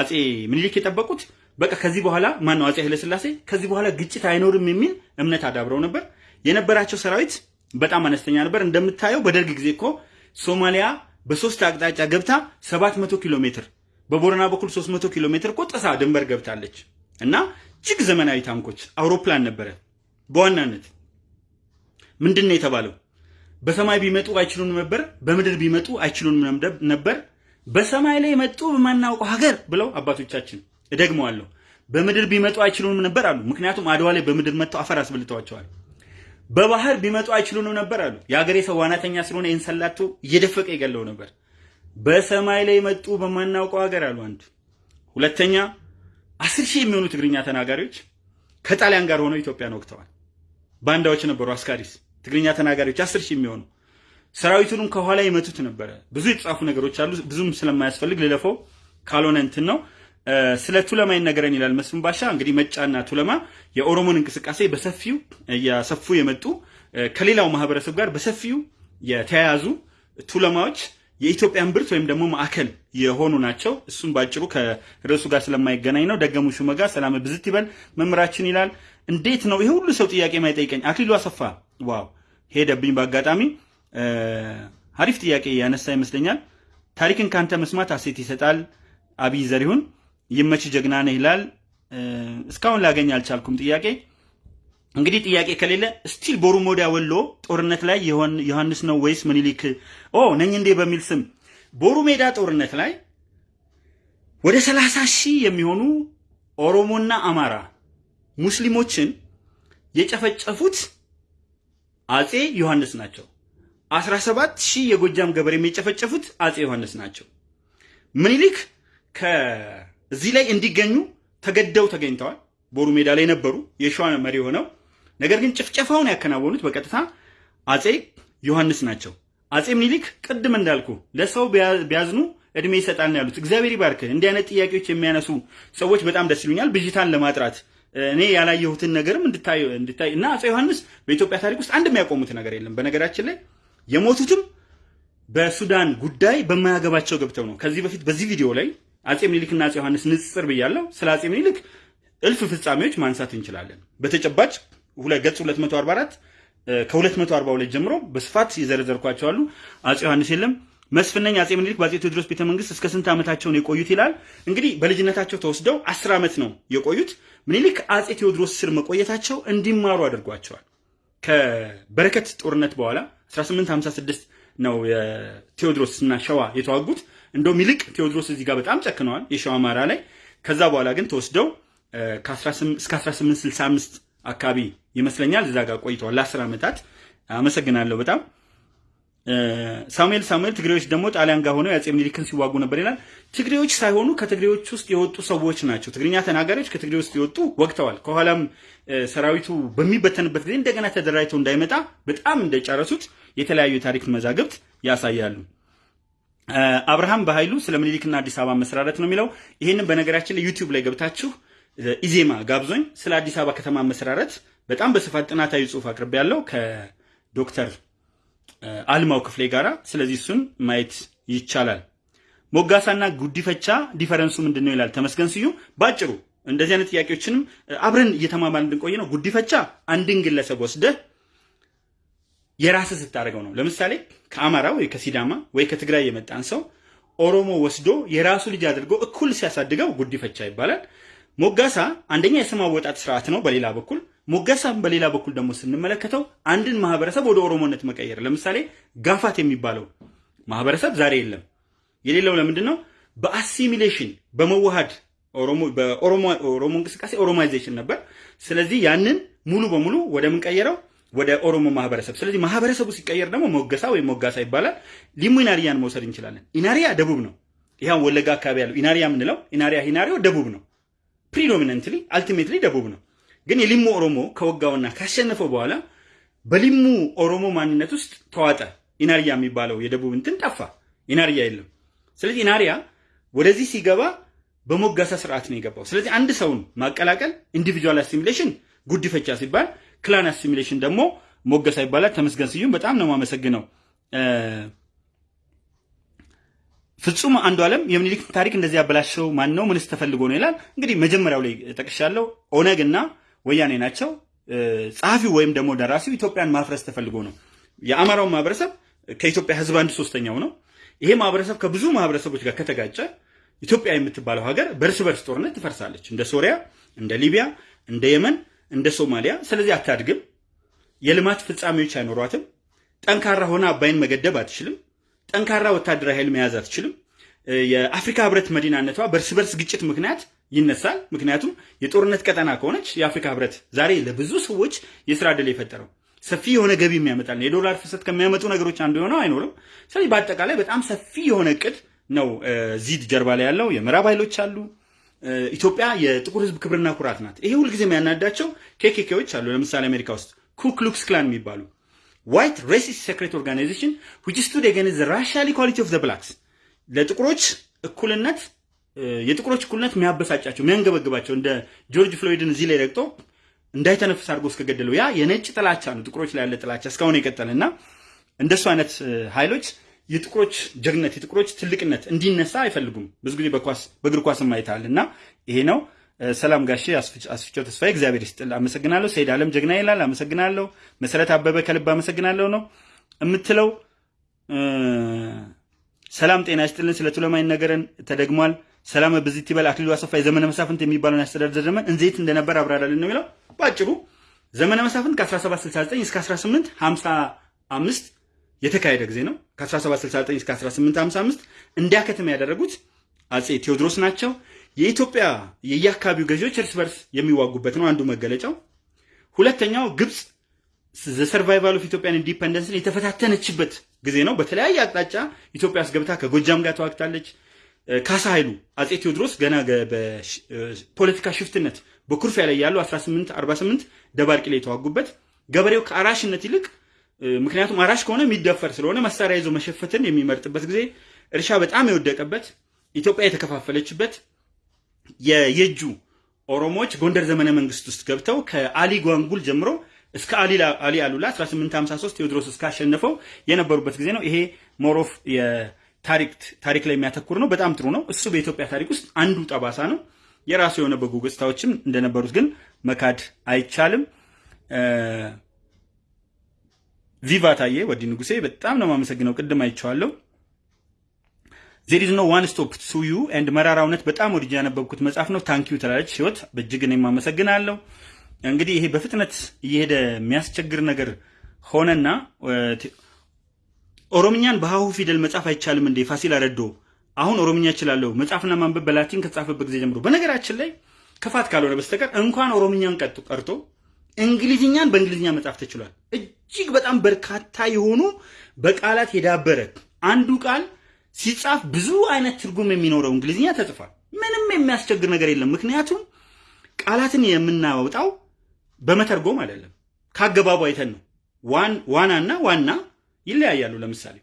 አጼ ምኒልክ የጠበቁት? በቃ ከዚህ በኋላ ማን ነው አጼ ኃይለስላሴ ከዚህ በኋላ ግጭት አይኖርም የሚል እምነት አዳብረው ነበር። የነበራቸው ሰራዊት በጣም አነስተኛ ነበር። እንደምታየው በደርግ ጊዜ እኮ ሶማሊያ በሶስት አቅጣጫ ገብታ 700 ኪሎ ሜትር በቦረና በኩል 300 ኪሎ ሜትር እኮ ጥሳ ድንበር ገብታለች። እና እጅግ ዘመናዊ ታንኮች፣ አውሮፕላን ነበረ። በዋናነት ምንድን ነው የተባለው? በሰማይ ቢመጡ አይችሉንም ነበር፣ በምድር ቢመጡ አይችሉንም ነበር። በሰማይ ላይ መጡ በማናውቀው ሀገር ብለው አባቶቻችን እደግመዋለሁ። በምድር ቢመጡ አይችሉንም ነበር አሉ። ምክንያቱም አድዋ ላይ በምድር መጥተው አፈር አስበልተዋቸዋል። በባህር ቢመጡ አይችሉንም ነበር አሉ። የሀገሬ ሰው ዋናተኛ ስለሆነ ይህን ሰላቶ እየደፈቀ ይገለው ነበር። በሰማይ ላይ መጡ በማናውቀው ሀገር አሉ። አንድ ሁለተኛ አስር ሺህ የሚሆኑ ትግርኛ ተናጋሪዎች ከጣሊያን ጋር ሆነው ኢትዮጵያን ወቅተዋል። ባንዳዎች ነበሩ። አስካሪስ ትግርኛ ተናጋሪዎች አስር ሺህ የሚሆኑ ሰራዊቱንም ከኋላ ይመቱት ነበረ። ብዙ የተጻፉ ነገሮች አሉ። ብዙም ስለማያስፈልግ ልለፈው ካልሆነ እንትን ነው። ስለ ቱለማ ይነገረን ይላል መስፍን ባሻ። እንግዲህ መጫና ቱለማ የኦሮሞን እንቅስቃሴ በሰፊው እያሰፉ የመጡ ከሌላው ማህበረሰብ ጋር በሰፊው የተያያዙ ቱለማዎች የኢትዮጵያን ብርት ወይም ደግሞ ማዕከል የሆኑ ናቸው። እሱም ባጭሩ ከርዕሱ ጋር ስለማይገናኝ ነው። ደገሙ ሹመጋ ሰላም ብዝት ይበል መምህራችን ይላል። እንዴት ነው ይሄ ሁሉ ሰው ጥያቄ ማይጠይቀኝ? አክሊሉ አሰፋ wow ሄደብኝ በአጋጣሚ አሪፍ ጥያቄ ያነሳ ይመስለኛል። ታሪክን ካንተ መስማት asset ይሰጣል። አብይ ዘሪሁን ይመች ጀግና ነህ ይላል። እስካሁን ላገኝ አልቻልኩም ጥያቄ እንግዲህ ጥያቄ ከሌለ still ቦሩ ሜዳ ወሎ ጦርነት ላይ ዮሐንስ ነው ወይስ ምኒልክ ኦ ነኝ እንዴ በሚል ስም ቦሩ ሜዳ ጦርነት ላይ ወደ ሰላሳ ሺህ የሚሆኑ ኦሮሞና አማራ ሙስሊሞችን የጨፈጨፉት አጼ ዮሐንስ ናቸው። 17 ሺህ የጎጃም ገበሬ የጨፈጨፉት አጼ ዮሐንስ ናቸው። ምኒልክ ከዚህ ላይ እንዲገኙ ተገደው ተገኝተዋል። ቦሩ ሜዳ ላይ ነበሩ የሸዋ መሪ ሆነው ነገር ግን ጭፍጨፋውን ያከናወኑት በቀጥታ አጼ ዮሐንስ ናቸው። አጼ ምኒልክ ቅድም እንዳልኩ ለሰው ቢያዝኑ እድሜ ይሰጣል ያሉት። እግዚአብሔር ይባርክህ። እንዲህ አይነት ጥያቄዎች የሚያነሱ ሰዎች በጣም ደስ ይሉኛል። ብዥታን ለማጥራት እኔ ያላየሁትን ነገርም እንድታይ እና አጼ ዮሐንስ በኢትዮጵያ ታሪክ ውስጥ አንድ የሚያቆሙት ነገር የለም። በነገራችን ላይ የሞቱትም በሱዳን ጉዳይ በማያገባቸው ገብተው ነው። ከዚህ በፊት በዚህ ቪዲዮ ላይ አጼ ምኒልክና አጼ ዮሐንስ ንጽጽር ብያለሁ። ስለ አጼ ምኒልክ እልፍ ፍጻሜዎች ማንሳት እንችላለን። በተጨባጭ ገጽ 244 ከ242 ጀምሮ በስፋት የዘረዘርኳቸው አሉ። አጼ ዮሐንስ የለም መስፍነኝ አጼ ምኒልክ በአጼ ቴዎድሮስ ቤተ መንግስት እስከ ስንት ዓመታቸውን የቆዩት ይላል። እንግዲህ በልጅነታቸው ተወስደው አስር ዓመት ነው የቆዩት። ምኒልክ አጼ ቴዎድሮስ ስር መቆየታቸው እንዲማሩ አድርጓቸዋል። ከበረከት ጦርነት በኋላ 1856 ነው የቴዎድሮስ እና ሸዋ የተዋጉት። እንደውም ይልቅ ቴዎድሮስ እዚህ ጋር በጣም ጨክነዋል የሸዋ አማራ ላይ። ከዛ በኋላ ግን ተወስደው እስከ 1865 አካባቢ ይመስለኛል እዛ ጋር ቆይተዋል ለአስር ዓመታት። አመሰግናለሁ በጣም ሳሙኤል ሳሙኤል ትግሬዎች ደግሞ ጣሊያን ጋር ሆነው የአጼ ምኒልክን ሲዋጉ ነበር ይላል። ትግሬዎች ሳይሆኑ ከትግሬዎች ውስጥ የወጡ ሰዎች ናቸው። ትግርኛ ተናጋሪዎች ከትግሬ ውስጥ የወጡ ወቅተዋል። ከኋላም ሰራዊቱ በሚበተንበት ጊዜ እንደገና ተደራጅተው እንዳይመጣ በጣም እንደጨረሱት የተለያዩ የታሪክ መዛግብት ያሳያሉ። አብርሃም በኃይሉ ስለ ምኒልክና አዲስ አበባ መስራረት ነው የሚለው። ይህንን በነገራችን ላይ ዩቲዩብ ላይ ገብታችሁ ኢዜማ ጋብዞኝ ስለ አዲስ አበባ ከተማ መሰራረት በጣም በስፋት ጥናታዊ ጽሁፍ አቅርቤ ያለው ከዶክተር አልማው ክፍሌ ጋራ። ስለዚህ እሱን ማየት ይቻላል። ሞጋሳና ጉዲፈቻ difference ኡ ምንድን ነው ይላል ተመስገን ስዩም። ባጭሩ እንደዚህ አይነት ጥያቄዎችንም አብረን እየተማማል እንድንቆይ ነው። ጉዲፈቻ አንድን ግለሰብ ወስደህ የራስህ ስታደርገው ነው። ለምሳሌ ከአማራ ወይ ከሲዳማ ወይ ከትግራይ የመጣን ሰው ኦሮሞ ወስዶ የራሱ ልጅ አድርጎ እኩል ሲያሳድገው ጉዲፈቻ ይባላል። ሞጋሳ አንደኛ የስም አወጣጥ ስርዓት ነው። በሌላ በኩል ሞጋሳም በሌላ በኩል ደግሞ ስንመለከተው አንድን ማህበረሰብ ወደ ኦሮሞነት መቀየር። ለምሳሌ ጋፋት የሚባለው ማህበረሰብ ዛሬ የለም። የሌለው ለምንድን ነው? በ assimilation በመዋሃድ በኦሮሞ እንቅስቃሴ Oromization ነበር። ስለዚህ ያንን ሙሉ በሙሉ ወደ ምን ቀየረው? ወደ ኦሮሞ ማህበረሰብ። ስለዚህ ማህበረሰቡ ሲቀየር ደግሞ ሞገሳ ወይም ሞጋሳ ይባላል። ሊሙ ኢናሪያን መውሰድ እንችላለን። ኢናሪያ ደቡብ ነው። ይህ ወለጋ አካባቢ ያለው ኢናሪያ የምንለው ኢናሪያ ሂናሪዮ ደቡብ ነው። predominantly ultimately ደቡብ ነው። ግን የሊሙ ኦሮሞ ከወጋውና ካሸነፈው በኋላ በሊሙ ኦሮሞ ማንነት ውስጥ ተዋጠ። ኢናሪያ የሚባለው የደቡብ እንትን ጠፋ። ኢናሪያ የለም። ስለዚህ ኢናሪያ ወደዚህ ሲገባ በሞጋሳ ስርዓት ነው የገባው። ስለዚህ አንድ ሰውን ማቀላቀል individual assimilation ጉዲፈቻ ሲባል፣ clan assimilation ደግሞ ሞገሳ ይባላል። ተመስገን ስዩም በጣም ነው የማመሰግነው። ፍጹም አንዱ ዓለም የምኒልክ ታሪክ እንደዚህ ያበላሸው ማን ነው? ምንስ ተፈልጎ ነው ይላል። እንግዲህ መጀመሪያው ላይ ጠቅሻለሁ። ኦነግ እና ወያኔ ናቸው። ጸሐፊው ወይም ደግሞ ደራሲው ኢትዮጵያን ማፍረስ ተፈልጎ ነው። የአማራው ማህበረሰብ ከኢትዮጵያ ህዝብ አንድ ሶስተኛው ነው። ይሄ ማህበረሰብ ከብዙ ማህበረሰቦች ጋር ከተጋጨ ኢትዮጵያ የምትባለው ሀገር በእርስ በርስ ጦርነት ትፈርሳለች። እንደ ሶሪያ፣ እንደ ሊቢያ፣ እንደ የመን፣ እንደ ሶማሊያ። ስለዚህ አታድግም። የልማት ፍጻሜዎች አይኖሯትም። ጠንካራ ሆነ አባይን መገደብ አትችልም። ጠንካራ ወታደራዊ ኃይል መያዝ አትችልም። የአፍሪካ ህብረት መዲናነቷ በእርስ በርስ ግጭት ምክንያት ይነሳል። ምክንያቱም የጦርነት ቀጠና ከሆነች የአፍሪካ ህብረት ዛሬ ለብዙ ሰዎች የስራ ዕድል የፈጠረው ሰፊ የሆነ ገቢ የሚያመጣል የዶላር ፍሰት ከሚያመጡ ነገሮች አንዱ የሆነው አይኖርም። ስለዚህ በአጠቃላይ በጣም ሰፊ የሆነ እቅድ ነው እዚህ ጀርባ ላይ ያለው። የምዕራብ ኃይሎች አሉ፣ ኢትዮጵያ የጥቁር ህዝብ ክብርና ኩራት ናት። ይሄ ሁልጊዜ የሚያናዳቸው ኬኬኬዎች አሉ። ለምሳሌ አሜሪካ ውስጥ ኩክሉክስ ክላን የሚባሉ white racist secret organization which stood against the racial equality of the blacks ለጥቁሮች እኩልነት የጥቁሮች እኩልነት የሚያበሳጫቸው የሚያንገበግባቸው እንደ ጆርጅ ፍሎይድን እዚህ ላይ ረግጦ እንዳይተነፍስ አድርጎ እስከገደለው ያ የነጭ ጥላቻ ነው። ጥቁሮች ላይ ያለ ጥላቻ እስካሁን የቀጠለ እና እንደሱ አይነት ኃይሎች የጥቁሮች ጀግነት የጥቁሮች ትልቅነት እንዲነሳ አይፈልጉም። ብዙ ጊዜ በኳስ በእግር ኳስም አይተሃል እና ይሄ ነው። ሰላም ጋሼ አስፍቸው ተስፋዬ እግዚአብሔር ይስጥል፣ አመሰግናለሁ። ሰይድ አለም ጀግና ይላል፣ አመሰግናለሁ። መሰረት አበበ ከልብ አመሰግናለሁ ነው የምትለው። ሰላም ጤና ይስጥልን። ስለ ቱለማይ ነገረን ተደግሟል። ሰላም በዚህ ይበል። አክሊሉ አሰፋ የዘመነ መሳፍንት የሚባለውን ያስተዳደር ዘመን እንዴት እንደነበር አብራራልን ነው የሚለው። በአጭሩ ዘመነ መሳፍንት ከ1769 እስከ 1855 የተካሄደ ጊዜ ነው። ከ1769 እስከ 1855 እንዲያከትም ያደረጉት አጼ ቴዎድሮስ ናቸው። የኢትዮጵያ የየአካባቢው ገዢዎች እርስ በርስ የሚዋጉበት ነው አንዱ መገለጫው። ሁለተኛው ግብፅ survival of Ethiopian independence ን የተፈታተነችበት ጊዜ ነው። በተለያየ አቅጣጫ ኢትዮጵያ ውስጥ ገብታ ከጎጃም ጋር ተዋግታለች። ካሳ ኃይሉ አጼ ቴዎድሮስ ገና በፖለቲካ ሽፍትነት በኩርፊያ ላይ ያሉ 1848 ደባርቂ ላይ የተዋጉበት ገበሬው ከአራሽነት ይልቅ ምክንያቱም አራሽ ከሆነ የሚደፈር ስለሆነ መሳሪያ ይዞ መሸፈትን የሚመርጥበት ጊዜ፣ እርሻ በጣም የወደቀበት፣ ኢትዮጵያ የተከፋፈለችበት የየጁ ኦሮሞዎች ጎንደር ዘመነ መንግስት ውስጥ ገብተው ከአሊ ጓንጉል ጀምሮ እስከ አሊ አሉላ 1853 ቴዎድሮስ እስካሸነፈው የነበሩበት ጊዜ ነው። ይሄ more of ታሪክ ላይ የሚያተኩር ነው። በጣም ጥሩ ነው። እሱ በኢትዮጵያ ታሪክ ውስጥ አንዱ ጠባሳ ነው። የራሱ የሆነ በጎ ገጽታዎችም እንደነበሩት ግን መካድ አይቻልም። ቪቫ ታዬ ወዲ ንጉሴ በጣም ነው የማመሰግነው። ቅድም አይቼዋለሁ። There is no one stops you and መራራ እውነት በጣም ወድጄ ያነበብኩት መጽሐፍ ነው። Thank you ትላለች ህይወት። በእጅግ እኔም አመሰግናለሁ። እንግዲህ ይሄ በፍጥነት እየሄደ የሚያስቸግር ነገር ሆነና ኦሮምኛን በሀሁ ፊደል መጻፍ አይቻልም እንዴ? ፋሲል አረዶ አሁን ኦሮምኛ እችላለሁ መጻፍና ማንበብ በላቲን ከተጻፈበት ጊዜ ጀምሮ። በነገራችን ላይ ክፋት ካልሆነ በስተቀር እንኳን ኦሮምኛን ቀርቶ እንግሊዝኛን በእንግሊዝኛ መጻፍ ተችሏል። እጅግ በጣም በርካታ የሆኑ በቃላት የዳበረ አንዱ ቃል ሲጻፍ ብዙ አይነት ትርጉም የሚኖረው እንግሊዝኛ ተጽፏል። ምንም የሚያስቸግር ነገር የለም። ምክንያቱም ቃላትን የምናወጣው በመተርጎም አይደለም፣ ከአገባቡ አይተን ነው። ዋናና ዋና ይለያያሉ። ለምሳሌ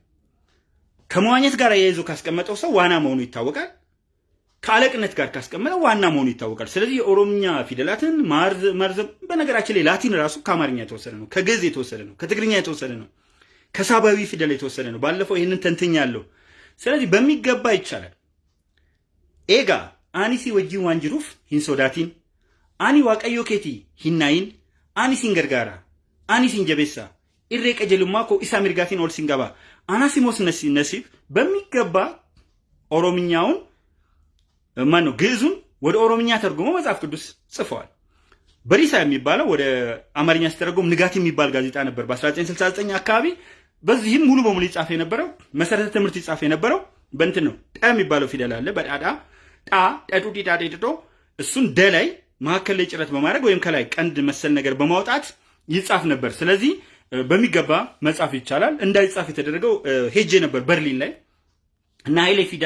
ከመዋኘት ጋር አያይዞ ካስቀመጠው ሰው ዋና መሆኑ ይታወቃል። ከአለቅነት ጋር ካስቀመጠው ዋና መሆኑ ይታወቃል። ስለዚህ የኦሮምኛ ፊደላትን ማርዘም፣ በነገራችን ላይ ላቲን ራሱ ከአማርኛ የተወሰደ ነው፣ ከግዕዝ የተወሰደ ነው፣ ከትግርኛ የተወሰደ ነው፣ ከሳባዊ ፊደል የተወሰደ ነው። ባለፈው ይህንን ተንትኛለሁ። ስለዚህ በሚገባ ይቻላል። ኤጋ አኒሲ ወጂን ዋንጅሩፍ ሂንሶዳቲን አኒ ዋቀዮ ኬቲ ሂናይን አኒ ሲንገርጋራ አኒ ሲንጀቤሳ ኢሬ ቀጀልማ ኮ ኢሳ ሚርጋቲን ኦል ሲንገባ አናሲሞስ ነሲብ በሚገባ ኦሮምኛውን ማን ግዕዙን ወደ ኦሮምኛ ተርጉሞ መጽሐፍ ቅዱስ ጽፈዋል። በሪሳ የሚባለው ወደ አማርኛ ሲተረጎም ንጋት የሚባል ጋዜጣ ነበር በ1969 አካባቢ። በዚህም ሙሉ በሙሉ ይጻፍ የነበረው መሰረተ ትምህርት ይጻፍ የነበረው በእንትን ነው። ጠ የሚባለው ፊደል አለ በጣጣ ጣ ጠጡ ዲዳ ዴድዶ እሱን ደ ላይ መካከል ላይ ጭረት በማድረግ ወይም ከላይ ቀንድ መሰል ነገር በማውጣት ይጻፍ ነበር። ስለዚህ በሚገባ መጻፍ ይቻላል። እንዳይጻፍ የተደረገው ሄጄ ነበር በርሊን ላይ እና ኃይሌ ፊዳ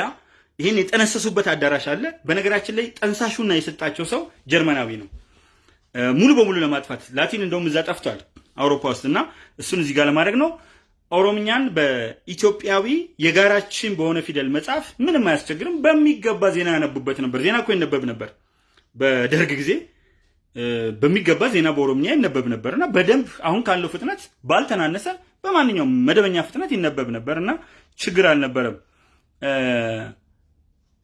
ይህን የጠነሰሱበት አዳራሽ አለ። በነገራችን ላይ ጠንሳሹና የሰጣቸው ሰው ጀርመናዊ ነው። ሙሉ በሙሉ ለማጥፋት ላቲን እንደውም እዛ ጠፍቷል አውሮፓ ውስጥ እና እሱን እዚህ ጋር ለማድረግ ነው። ኦሮምኛን በኢትዮጵያዊ የጋራችን በሆነ ፊደል መጻፍ ምንም አያስቸግርም። በሚገባ ዜና ያነቡበት ነበር። ዜና እኮ ይነበብ ነበር በደርግ ጊዜ በሚገባ ዜና በኦሮምኛ ይነበብ ነበር እና በደንብ አሁን ካለው ፍጥነት ባልተናነሰ በማንኛውም መደበኛ ፍጥነት ይነበብ ነበር እና ችግር አልነበረም።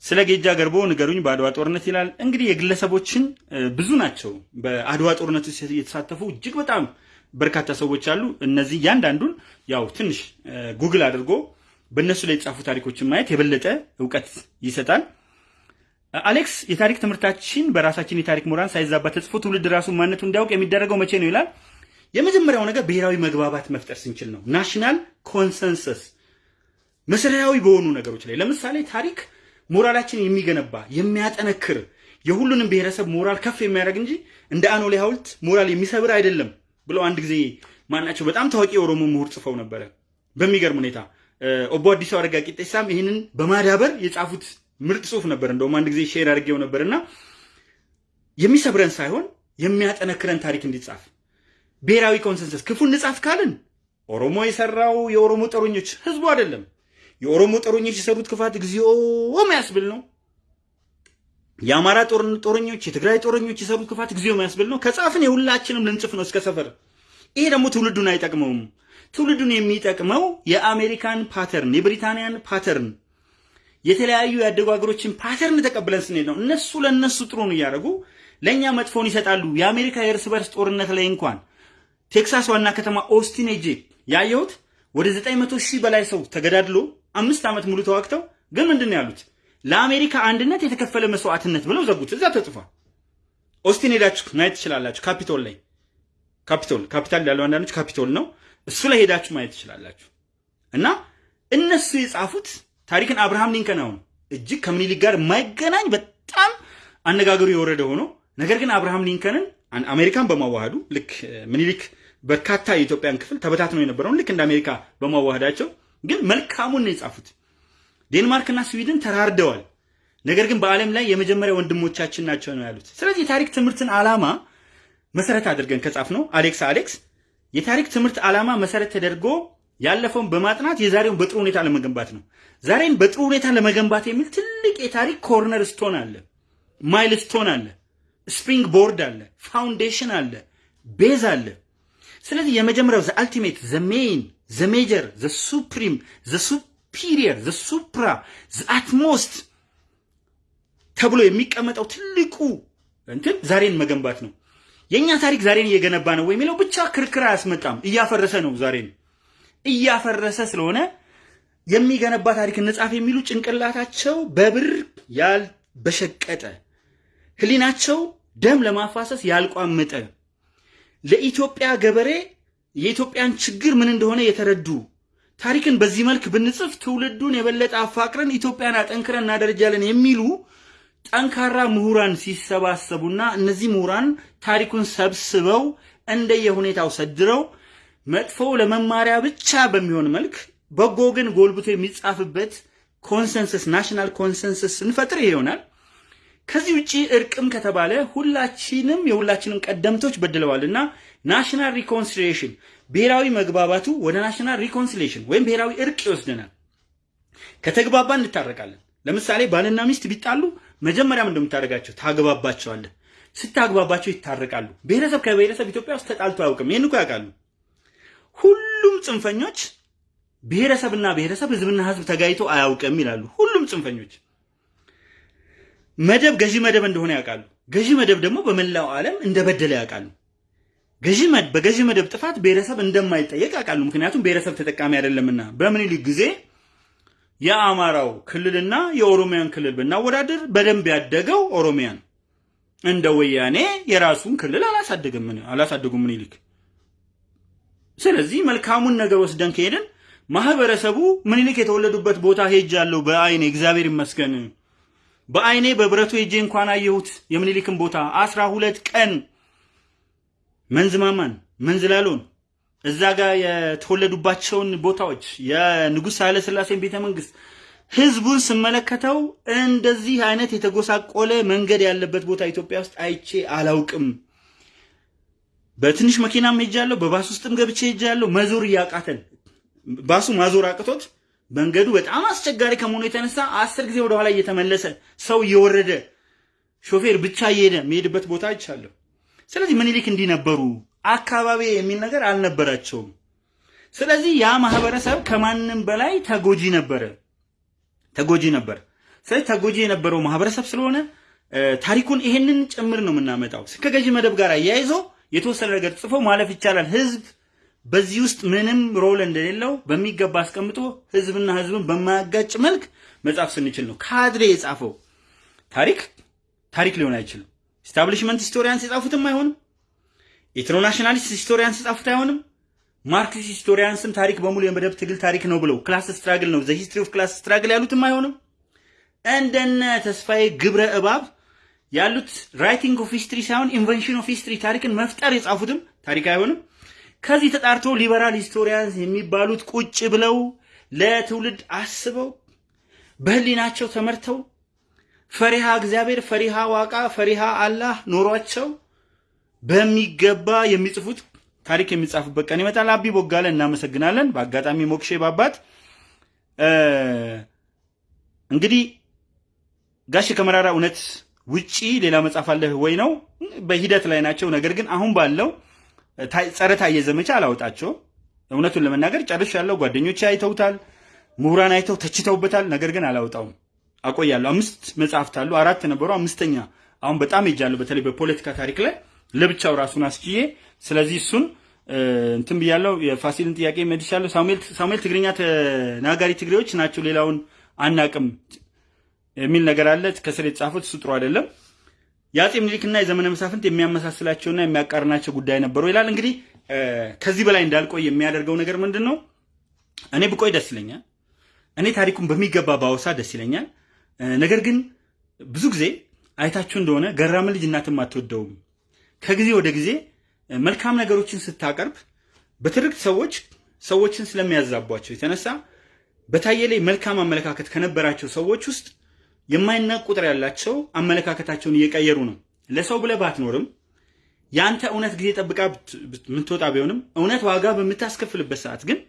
ስለ ጌጃ ገርቦ ንገሩኝ በአድዋ ጦርነት ይላል። እንግዲህ የግለሰቦችን ብዙ ናቸው በአድዋ ጦርነት የተሳተፉ እጅግ በጣም በርካታ ሰዎች አሉ። እነዚህ እያንዳንዱን ያው ትንሽ ጉግል አድርጎ በእነሱ ላይ የተጻፉ ታሪኮችን ማየት የበለጠ እውቀት ይሰጣል። አሌክስ የታሪክ ትምህርታችን በራሳችን የታሪክ ምሁራን ሳይዛባ ተጽፎ ትውልድ ራሱን ማንነቱ እንዲያውቅ የሚደረገው መቼ ነው ይላል። የመጀመሪያው ነገር ብሔራዊ መግባባት መፍጠር ስንችል ነው። national consensus መሰረታዊ በሆኑ ነገሮች ላይ ለምሳሌ ታሪክ ሞራላችን የሚገነባ የሚያጠነክር የሁሉንም ብሔረሰብ ሞራል ከፍ የሚያደርግ እንጂ እንደ አኖሌ ሐውልት ሞራል የሚሰብር አይደለም ብለው አንድ ጊዜ ማናቸው በጣም ታዋቂ የኦሮሞ ምሁር ጽፈው ነበረ። በሚገርም ሁኔታ ኦቦ አዲሱ አረጋ ቂጤሳም ይህንን በማዳበር የጻፉት ምርጥ ጽሁፍ ነበር። እንደውም አንድ ጊዜ share አድርጌው ነበርና የሚሰብረን ሳይሆን የሚያጠነክረን ታሪክ እንዲጻፍ ብሔራዊ consensus ክፉ እንጻፍ ካልን ኦሮሞ የሰራው የኦሮሞ ጦረኞች ህዝቡ አይደለም። የኦሮሞ ጦረኞች የሰሩት ክፋት እግዚኦ የሚያስብል ነው። የአማራ ጦረኞች፣ የትግራይ ጦረኞች የሰሩት ክፋት እግዚኦ የሚያስብል ነው። ከጻፍን የሁላችንም ልንጽፍ ነው እስከ ሰፈር። ይሄ ደግሞ ትውልዱን አይጠቅመውም። ትውልዱን የሚጠቅመው የአሜሪካን pattern፣ የብሪታንያን pattern፣ የተለያዩ ያደጉ ሀገሮችን pattern ተቀብለን ስንሄድ ነው። እነሱ ለእነሱ ጥሩን እያደረጉ ለእኛ መጥፎን ይሰጣሉ። የአሜሪካ የእርስ በርስ ጦርነት ላይ እንኳን ቴክሳስ ዋና ከተማ ኦስቲን ሄጄ ያየሁት ወደ 900 ሺህ በላይ ሰው ተገዳድሎ አምስት ዓመት ሙሉ ተዋግተው ግን ምንድን ነው ያሉት? ለአሜሪካ አንድነት የተከፈለ መስዋዕትነት ብለው ዘጉት። እዛ ተጽፏል። ኦስቲን ሄዳችሁ ማየት ትችላላችሁ። ካፒቶል ላይ ካፒቶል ካፒታል ያለው አንዳንዶች ካፒቶል ነው። እሱ ላይ ሄዳችሁ ማየት ትችላላችሁ። እና እነሱ የጻፉት ታሪክን አብርሃም ሊንከን አሁን እጅግ ከምኒልክ ጋር የማይገናኝ በጣም አነጋገሩ የወረደ ሆኖ ነገር ግን አብርሃም ሊንከንን አሜሪካን በማዋሃዱ ልክ ምኒልክ በርካታ የኢትዮጵያን ክፍል ተበታትነው የነበረውን ልክ እንደ አሜሪካ በማዋሃዳቸው ግን መልካሙን ነው የጻፉት። ዴንማርክና ስዊድን ተራርደዋል። ነገር ግን በዓለም ላይ የመጀመሪያ ወንድሞቻችን ናቸው ነው ያሉት። ስለዚህ የታሪክ ትምህርትን ዓላማ መሰረት አድርገን ከጻፍነው አሌክስ አሌክስ የታሪክ ትምህርት ዓላማ መሰረት ተደርጎ ያለፈውን በማጥናት የዛሬውን በጥሩ ሁኔታ ለመገንባት ነው። ዛሬን በጥሩ ሁኔታ ለመገንባት የሚል ትልቅ የታሪክ cornerstone አለ፣ milestone አለ፣ springboard አለ፣ foundation አለ፣ base አለ። ስለዚህ የመጀመሪያው the ultimate the main the major the supreme the superior the supra the utmost ተብሎ የሚቀመጠው ትልቁ እንትን ዛሬን መገንባት ነው። የእኛ ታሪክ ዛሬን እየገነባ ነው ወይ የሚለው ብቻ ክርክር አያስመጣም። እያፈረሰ ነው። ዛሬን እያፈረሰ ስለሆነ የሚገነባ ታሪክ እንጻፍ የሚሉ ጭንቅላታቸው በብር ያልበሸቀጠ ህሊናቸው ደም ለማፋሰስ ያልቋመጠ ለኢትዮጵያ ገበሬ የኢትዮጵያን ችግር ምን እንደሆነ የተረዱ ታሪክን በዚህ መልክ ብንጽፍ ትውልዱን የበለጠ አፋቅረን ኢትዮጵያን አጠንክረን እናደረጃለን የሚሉ ጠንካራ ምሁራን ሲሰባሰቡና እነዚህ ምሁራን ታሪኩን ሰብስበው እንደየሁኔታው ሰድረው መጥፎ ለመማሪያ ብቻ በሚሆን መልክ በጎ ግን ጎልብቶ የሚጻፍበት consensus national consensus ስንፈጥር ይሆናል። ከዚህ ውጭ እርቅም ከተባለ ሁላችንም የሁላችንም ቀደምቶች በድለዋልና national reconciliation ብሔራዊ መግባባቱ ወደ national reconciliation ወይም ብሔራዊ እርቅ ይወስደናል። ከተግባባ እንታረቃለን። ለምሳሌ ባልና ሚስት ቢጣሉ መጀመሪያም እንደምታደርጋቸው ታግባባቸዋለህ። ስታግባባቸው ይታረቃሉ። ብሔረሰብ ከብሔረሰብ ኢትዮጵያ ውስጥ ተጣልቶ አያውቅም። ይህን እኮ ያውቃሉ። ሁሉም ጽንፈኞች ብሔረሰብና ብሔረሰብ ህዝብና ህዝብ ተጋይቶ አያውቅም ይላሉ። ሁሉም ጽንፈኞች መደብ ገዢ መደብ እንደሆነ ያውቃሉ። ገዢ መደብ ደግሞ በመላው ዓለም እንደበደለ ያውቃሉ። ገዢ በገዢ መደብ ጥፋት ብሔረሰብ እንደማይጠየቅ ያውቃሉ። ምክንያቱም ብሔረሰብ ተጠቃሚ አይደለምና። በምኒልክ ጊዜ የአማራው ክልልና የኦሮሚያን ክልል ብናወዳደር በደንብ ያደገው ኦሮሚያን እንደ ወያኔ የራሱን ክልል አላሳደገም አላሳደጉም ምኒልክ። ስለዚህ መልካሙን ነገር ወስደን ከሄድን ማህበረሰቡ ምኒልክ የተወለዱበት ቦታ ሄጃለሁ በአይኔ እግዚአብሔር ይመስገን በአይኔ በብረቱ ሄጄ እንኳን አየሁት የምኒልክን ቦታ አስራ ሁለት ቀን መንዝማማን መንዝላሎን እዛ ጋር የተወለዱባቸውን ቦታዎች የንጉሥ ኃይለ ሥላሴን ቤተ መንግስት ህዝቡን ስመለከተው እንደዚህ አይነት የተጎሳቆለ መንገድ ያለበት ቦታ ኢትዮጵያ ውስጥ አይቼ አላውቅም። በትንሽ መኪናም ሄጃለሁ፣ በባስ ውስጥም ገብቼ ሄጃለሁ። መዞር እያቃተን ባሱ ማዞር አቅቶት መንገዱ በጣም አስቸጋሪ ከመሆኑ የተነሳ አስር ጊዜ ወደኋላ እየተመለሰ ሰው እየወረደ ሾፌር ብቻ እየሄደ የሚሄድበት ቦታ አይቻለሁ። ስለዚህ ምኒልክ እንዲህ ነበሩ አካባቢ የሚል ነገር አልነበራቸውም። ስለዚህ ያ ማህበረሰብ ከማንም በላይ ተጎጂ ነበረ ተጎጂ ነበር። ስለዚህ ተጎጂ የነበረው ማህበረሰብ ስለሆነ ታሪኩን ይሄንን ጭምር ነው የምናመጣው። ከገዢ መደብ ጋር አያይዞ የተወሰነ ነገር ጽፎ ማለፍ ይቻላል። ህዝብ በዚህ ውስጥ ምንም role እንደሌለው በሚገባ አስቀምጦ ህዝብና ህዝብን በማያጋጭ መልክ መጻፍ ስንችል ነው። ካድሬ የጻፈው ታሪክ ታሪክ ሊሆን አይችልም። establishment historians የጻፉትም አይሆንም። ethnonationalist historians የጻፉት አይሆንም። Marxist historians ም ታሪክ በሙሉ የመደብ ትግል ታሪክ ነው ብለው class struggle ነው the history of class struggle ያሉትም አይሆንም። እንደነ ተስፋዬ ግብረ እባብ ያሉት writing of history ሳይሆን invention of history ታሪክን መፍጠር የጻፉትም ታሪክ አይሆንም። ከዚህ ተጣርቶ liberal historians የሚባሉት ቁጭ ብለው ለትውልድ አስበው በህሊናቸው ተመርተው ፈሪሃ እግዚአብሔር፣ ፈሪሃ ዋቃ፣ ፈሪሃ አላህ ኖሯቸው በሚገባ የሚጽፉት ታሪክ የሚጻፉበት ቀን ይመጣል። አቢ ቦጋለ እናመሰግናለን። በአጋጣሚ ሞክሼ ባባት እንግዲህ ጋሽ ከመራራ እውነት ውጪ ሌላ መጽሐፍ አለህ ወይ ነው? በሂደት ላይ ናቸው። ነገር ግን አሁን ባለው ጸረ ታየ ዘመቻ አላወጣቸው። እውነቱን ለመናገር ጨርሽ ያለው ጓደኞቼ አይተውታል፣ ምሁራን አይተው ተችተውበታል። ነገር ግን አላወጣውም፣ አቆያለሁ። አምስት መጽሐፍት አሉ፣ አራት ነበሩ፣ አምስተኛ አሁን በጣም ሄጃለሁ። በተለይ በፖለቲካ ታሪክ ላይ ለብቻው ራሱን አስችዬ ስለዚህ እሱን እንትን ብያለሁ። የፋሲልን ጥያቄ መልሻለሁ። ሳሙኤል ትግርኛ ተናጋሪ ትግሬዎች ናቸው፣ ሌላውን አናቅም የሚል ነገር አለ ከስር የተጻፉት እሱ ጥሩ አይደለም። የአጼ ምኒልክና የዘመነ መሳፍንት የሚያመሳስላቸውና የሚያቃርናቸው ጉዳይ ነበሩ ይላል። እንግዲህ ከዚህ በላይ እንዳልቆይ የሚያደርገው ነገር ምንድን ነው? እኔ ብቆይ ደስ ይለኛል። እኔ ታሪኩን በሚገባ ባወሳ ደስ ይለኛል። ነገር ግን ብዙ ጊዜ አይታችሁ እንደሆነ ገራም ልጅ እናትም አትወደውም። ከጊዜ ወደ ጊዜ መልካም ነገሮችን ስታቀርብ በትርክት ሰዎች ሰዎችን ስለሚያዛቧቸው የተነሳ በታየ ላይ መልካም አመለካከት ከነበራቸው ሰዎች ውስጥ የማይናቅ ቁጥር ያላቸው አመለካከታቸውን እየቀየሩ ነው። ለሰው ብለህ ባትኖርም የአንተ እውነት ጊዜ ጠብቃ የምትወጣ ቢሆንም እውነት ዋጋ በምታስከፍልበት ሰዓት ግን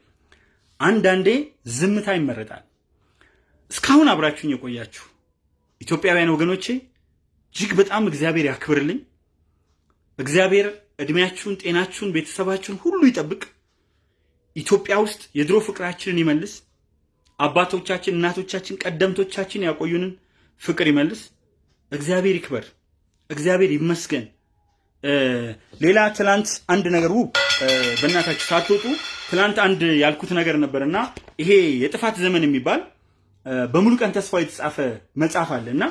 አንዳንዴ ዝምታ ይመረጣል። እስካሁን አብራችሁኝ የቆያችሁ ኢትዮጵያውያን ወገኖቼ እጅግ በጣም እግዚአብሔር ያክብርልኝ። እግዚአብሔር እድሜያችሁን፣ ጤናችሁን፣ ቤተሰባችሁን ሁሉ ይጠብቅ። ኢትዮጵያ ውስጥ የድሮ ፍቅራችንን ይመልስ። አባቶቻችን፣ እናቶቻችን፣ ቀደምቶቻችን ያቆዩንን ፍቅር ይመልስ። እግዚአብሔር ይክበር። እግዚአብሔር ይመስገን። ሌላ ትላንት አንድ ነገር ውብ በእናታችሁ ሳትወጡ ትላንት አንድ ያልኩት ነገር ነበር እና ይሄ የጥፋት ዘመን የሚባል በሙሉ ቀን ተስፋው የተጻፈ መጽሐፍ አለ እና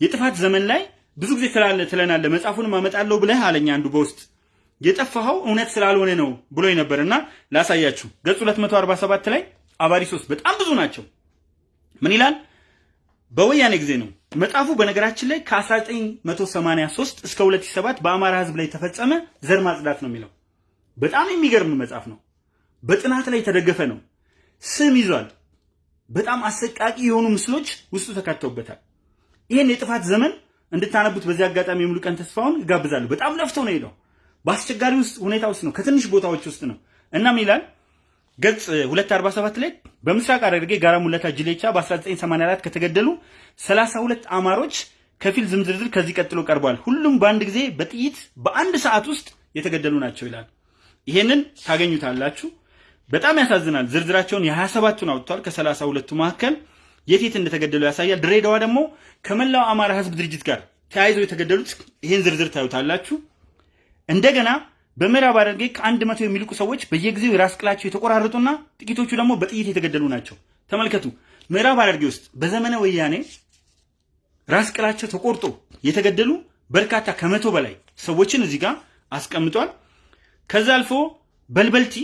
የጥፋት ዘመን ላይ ብዙ ጊዜ ትላለ ትለናለ መጽሐፉንም አመጣለሁ ብለህ አለኝ አንዱ በውስጥ። የጠፋኸው እውነት ስላልሆነ ነው ብሎ ነበር እና ላሳያችሁ። ገጽ 247 ላይ አባሪ ሶስት በጣም ብዙ ናቸው። ምን ይላል? በወያኔ ጊዜ ነው። መጽሐፉ በነገራችን ላይ ከ1983 እስከ 2007 በአማራ ህዝብ ላይ የተፈጸመ ዘር ማጽዳት ነው የሚለው። በጣም የሚገርም መጽሐፍ ነው። በጥናት ላይ የተደገፈ ነው። ስም ይዟል በጣም አሰቃቂ የሆኑ ምስሎች ውስጡ ተካተውበታል ይህን የጥፋት ዘመን እንድታነቡት በዚህ አጋጣሚ የሙሉ ቀን ተስፋውን እጋብዛለሁ በጣም ለፍተው ነው ሄደው በአስቸጋሪ ውስጥ ሁኔታ ውስጥ ነው ከትንሽ ቦታዎች ውስጥ ነው እናም ይላል ገጽ 247 ላይ በምስራቅ ሐረርጌ ጋራ ሙለታ ጅሌቻ በ1984 ከተገደሉ 32 አማሮች ከፊል ዝርዝር ከዚህ ቀጥሎ ቀርቧል። ሁሉም በአንድ ጊዜ በጥይት በአንድ ሰዓት ውስጥ የተገደሉ ናቸው ይላል። ይሄንን ታገኙታላችሁ። በጣም ያሳዝናል። ዝርዝራቸውን የ27ቱን አውጥቷል። ከ32ቱ መካከል የት የት እንደተገደሉ ያሳያል። ድሬዳዋ ደግሞ ከመላው አማራ ህዝብ ድርጅት ጋር ተያይዘው የተገደሉት ይህን ዝርዝር ታዩታላችሁ። እንደገና በምዕራብ ሐረርጌ ከአንድ መቶ የሚልቁ ሰዎች በየጊዜው የራስ ቅላቸው የተቆራረጡና ጥቂቶቹ ደግሞ በጥይት የተገደሉ ናቸው። ተመልከቱ። ምዕራብ ሐረርጌ ውስጥ በዘመነ ወያኔ ራስ ቅላቸው ተቆርጦ የተገደሉ በርካታ ከመቶ በላይ ሰዎችን እዚህ ጋር አስቀምጧል። ከዛ አልፎ በልበልቲ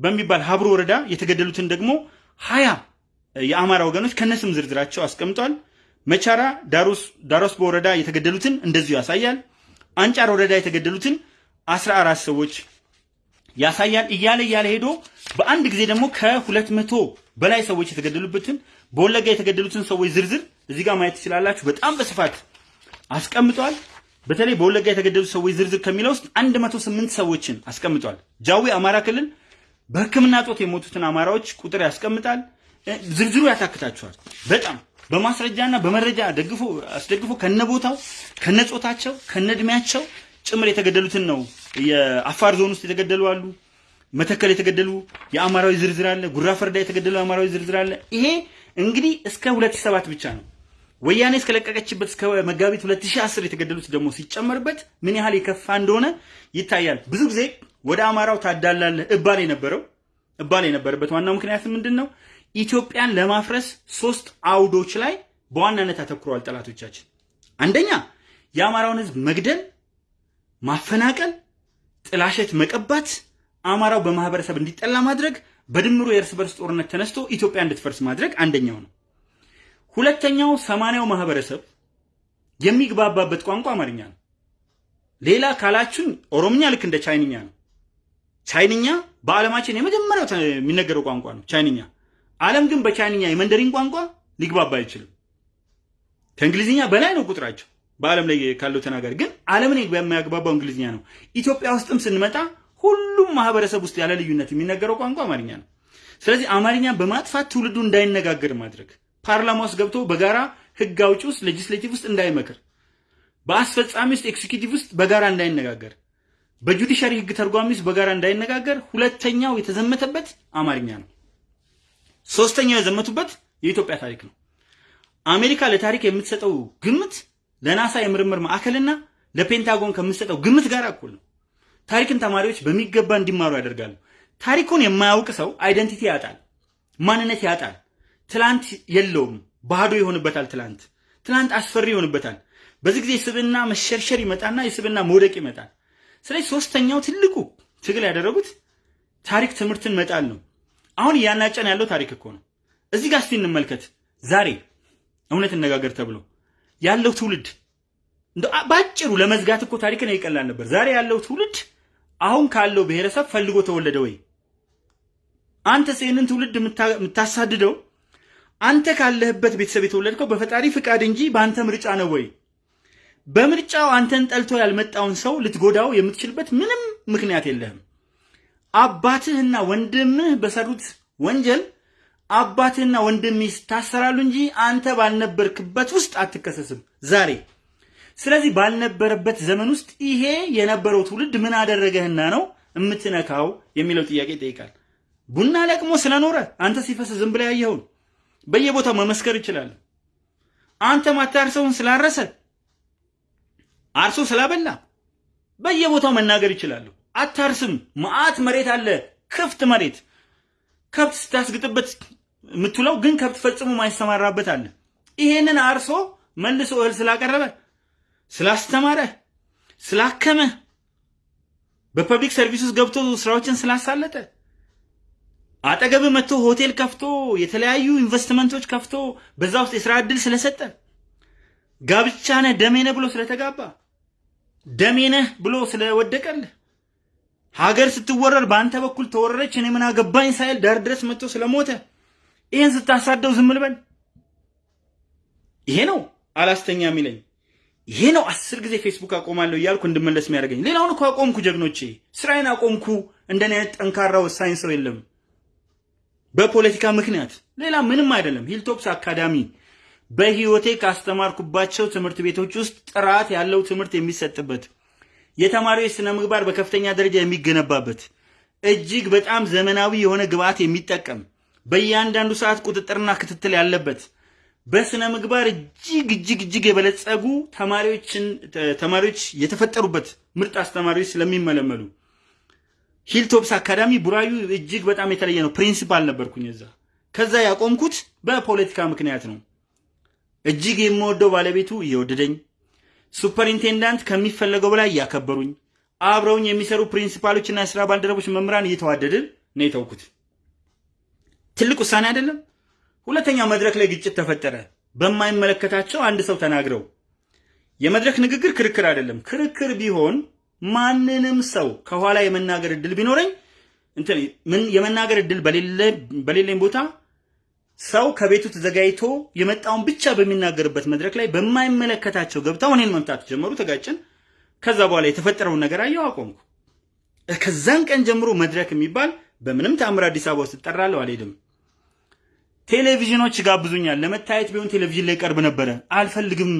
በሚባል ሀብሮ ወረዳ የተገደሉትን ደግሞ ሀያ የአማራ ወገኖች ከነስም ዝርዝራቸው አስቀምጧል። መቻራ ዳሮስ በወረዳ የተገደሉትን እንደዚሁ ያሳያል። አንጫር ወረዳ የተገደሉትን አስራ አራት ሰዎች ያሳያል። እያለ እያለ ሄዶ በአንድ ጊዜ ደግሞ ከሁለት መቶ በላይ ሰዎች የተገደሉበትን በወለጋ የተገደሉትን ሰዎች ዝርዝር እዚህ ጋር ማየት ትችላላችሁ። በጣም በስፋት አስቀምጧል። በተለይ በወለጋ የተገደሉት ሰዎች ዝርዝር ከሚለው ውስጥ 108 ሰዎችን አስቀምጧል። ጃዊ አማራ ክልል በሕክምና ጦት የሞቱትን አማራዎች ቁጥር ያስቀምጣል። ዝርዝሩ ያታክታችኋል። በጣም በማስረጃና በመረጃ ደግፎ አስደግፎ ከነቦታው ከነጾታቸው ከነእድሜያቸው ጭምር የተገደሉትን ነው። የአፋር ዞን ውስጥ የተገደሉ አሉ። መተከል የተገደሉ የአማራዊ ዝርዝር አለ። ጉራ ፈርዳ የተገደሉ የአማራዊ ዝርዝር አለ። ይሄ እንግዲህ እስከ 2007 ብቻ ነው። ወያኔ እስከለቀቀችበት እስከ መጋቢት 2010 የተገደሉት ደግሞ ሲጨመርበት ምን ያህል የከፋ እንደሆነ ይታያል። ብዙ ጊዜ ወደ አማራው ታዳላለህ እባል የነበረው እባል የነበረበት ዋናው ምክንያት ምንድን ነው? ኢትዮጵያን ለማፍረስ ሶስት አውዶች ላይ በዋናነት አተኩረዋል ጠላቶቻችን። አንደኛ የአማራውን ሕዝብ መግደል፣ ማፈናቀል፣ ጥላሸት መቀባት፣ አማራው በማህበረሰብ እንዲጠላ ማድረግ፣ በድምሩ የእርስ በርስ ጦርነት ተነስቶ ኢትዮጵያ እንድትፈርስ ማድረግ አንደኛው ነው። ሁለተኛው ሰማንያው ማህበረሰብ የሚግባባበት ቋንቋ አማርኛ ነው። ሌላ ካላችሁን ኦሮምኛ ልክ እንደ ቻይንኛ ነው። ቻይንኛ በዓለማችን የመጀመሪያው የሚነገረው ቋንቋ ነው ቻይንኛ። ዓለም ግን በቻይንኛ የመንደሪን ቋንቋ ሊግባባ አይችልም። ከእንግሊዝኛ በላይ ነው ቁጥራቸው በዓለም ላይ ካለው ተናጋሪ። ግን ዓለምን የሚያግባባው እንግሊዝኛ ነው። ኢትዮጵያ ውስጥም ስንመጣ ሁሉም ማህበረሰብ ውስጥ ያለ ልዩነት የሚነገረው ቋንቋ አማርኛ ነው። ስለዚህ አማርኛን በማጥፋት ትውልዱ እንዳይነጋገር ማድረግ፣ ፓርላማ ውስጥ ገብቶ በጋራ ህግ አውጪ ውስጥ legislative ውስጥ እንዳይመክር፣ በአስፈጻሚ ውስጥ executive ውስጥ በጋራ እንዳይነጋገር፣ በ judiciary ህግ ተርጓሚ ውስጥ በጋራ እንዳይነጋገር ሁለተኛው የተዘመተበት አማርኛ ነው። ሶስተኛው የዘመቱበት የኢትዮጵያ ታሪክ ነው። አሜሪካ ለታሪክ የምትሰጠው ግምት ለናሳ የምርምር ማዕከልና ለፔንታጎን ከምትሰጠው ግምት ጋር እኩል ነው። ታሪክን ተማሪዎች በሚገባ እንዲማሩ ያደርጋሉ። ታሪኩን የማያውቅ ሰው አይደንቲቲ ያጣል፣ ማንነት ያጣል። ትላንት የለውም፣ ባዶ ይሆንበታል። ትላንት ትላንት አስፈሪ ይሆንበታል። በዚህ ጊዜ የስብና መሸርሸር ይመጣና የስብና መውደቅ ይመጣል። ስለዚህ ሶስተኛው ትልቁ ትግል ያደረጉት ታሪክ ትምህርትን መጣል ነው። አሁን እያናጨን ያለው ታሪክ እኮ ነው። እዚህ ጋር እስቲ እንመልከት። ዛሬ እውነት እነጋገር ተብሎ ያለው ትውልድ ባጭሩ ለመዝጋት እኮ ታሪክን ይቀላል ነበር። ዛሬ ያለው ትውልድ አሁን ካለው ብሔረሰብ ፈልጎ ተወለደ ወይ? አንተስ ይህንን ትውልድ የምታሳድደው አንተ ካለህበት ቤተሰብ የተወለድከው በፈጣሪ ፍቃድ እንጂ በአንተ ምርጫ ነው ወይ? በምርጫው አንተን ጠልቶ ያልመጣውን ሰው ልትጎዳው የምትችልበት ምንም ምክንያት የለህም። አባትህና ወንድምህ በሰሩት ወንጀል አባትህና ወንድምህ ይታሰራሉ እንጂ አንተ ባልነበርክበት ውስጥ አትከሰስም ዛሬ። ስለዚህ ባልነበረበት ዘመን ውስጥ ይሄ የነበረው ትውልድ ምን አደረገህና ነው የምትነካው የሚለው ጥያቄ ይጠይቃል። ቡና ለቅሞ ስለኖረ አንተ ሲፈስ ዝም ብለህ ያየኸውን በየቦታው መመስከር ይችላል። አንተ ማታርሰውን ስላረሰ አርሶ ስላበላ በየቦታው መናገር ይችላሉ። አታርስም፣ መዓት መሬት አለ፣ ክፍት መሬት ከብት ስታስግጥበት የምትውለው ግን ከብት ፈጽሞ ማይሰማራበት አለ። ይሄንን አርሶ መልሶ እህል ስላቀረበ ስላስተማረ ስላከመ በ public service ውስጥ ገብቶ ስራዎችን ስላሳለጠ አጠገብ መጥቶ ሆቴል ከፍቶ የተለያዩ ኢንቨስትመንቶች ከፍቶ በዛ ውስጥ የስራ ዕድል ስለሰጠ ጋብቻ ነህ ደሜ ብሎ ስለተጋባ ደሜ ነህ ብሎ ስለወደቀልህ ሀገር ስትወረር በአንተ በኩል ተወረረች እኔ ምን አገባኝ ሳይል ዳር ድረስ መጥቶ ስለሞተ ይህን ስታሳደው ዝም ልበል? ይሄ ነው አላስተኛ የሚለኝ። ይሄ ነው አስር ጊዜ ፌስቡክ አቆማለሁ እያልኩ እንድመለስ የሚያደርገኝ። ሌላውን እኮ አቆምኩ ጀግኖቼ፣ ስራዬን አቆምኩ። እንደኔ አይነት ጠንካራ ወሳኝ ሰው የለም። በፖለቲካ ምክንያት ሌላ ምንም አይደለም። ሂልቶፕስ አካዳሚ በህይወቴ ካስተማርኩባቸው ትምህርት ቤቶች ውስጥ ጥራት ያለው ትምህርት የሚሰጥበት የተማሪዎች ስነ ምግባር በከፍተኛ ደረጃ የሚገነባበት እጅግ በጣም ዘመናዊ የሆነ ግብዓት የሚጠቀም በእያንዳንዱ ሰዓት ቁጥጥርና ክትትል ያለበት በስነ ምግባር እጅግ እጅግ እጅግ የበለጸጉ ተማሪዎችን ተማሪዎች የተፈጠሩበት ምርጥ አስተማሪዎች ስለሚመለመሉ ሂልቶፕስ አካዳሚ ቡራዩ እጅግ በጣም የተለየ ነው። principal ነበርኩኝ እዛ። ከዛ ያቆምኩት በፖለቲካ ምክንያት ነው። እጅግ የምወደው ባለቤቱ እየወደደኝ superintendent ከሚፈለገው በላይ እያከበሩኝ አብረውኝ የሚሰሩ principal ኦችና የስራ ባልደረቦች መምህራን እየተዋደድን ነው የተውኩት። ትልቅ ውሳኔ አይደለም? ሁለተኛው መድረክ ላይ ግጭት ተፈጠረ። በማይመለከታቸው አንድ ሰው ተናግረው የመድረክ ንግግር ክርክር አይደለም። ክርክር ቢሆን ማንንም ሰው ከኋላ የመናገር እድል ቢኖረኝ የመናገር እድል በሌለኝ ቦታ ሰው ከቤቱ ተዘጋጅቶ የመጣውን ብቻ በሚናገርበት መድረክ ላይ በማይመለከታቸው ገብተው እኔን መምታት ጀመሩ። ተጋጭን። ከዛ በኋላ የተፈጠረውን ነገር አየሁ፣ አቆምኩ። ከዛን ቀን ጀምሮ መድረክ የሚባል በምንም ተአምር አዲስ አበባ ውስጥ እጠራለሁ፣ አልሄድም። ቴሌቪዥኖች ይጋብዙኛል፣ ለመታየት ቢሆን ቴሌቪዥን ላይ ቀርብ ነበረ፣ አልፈልግም።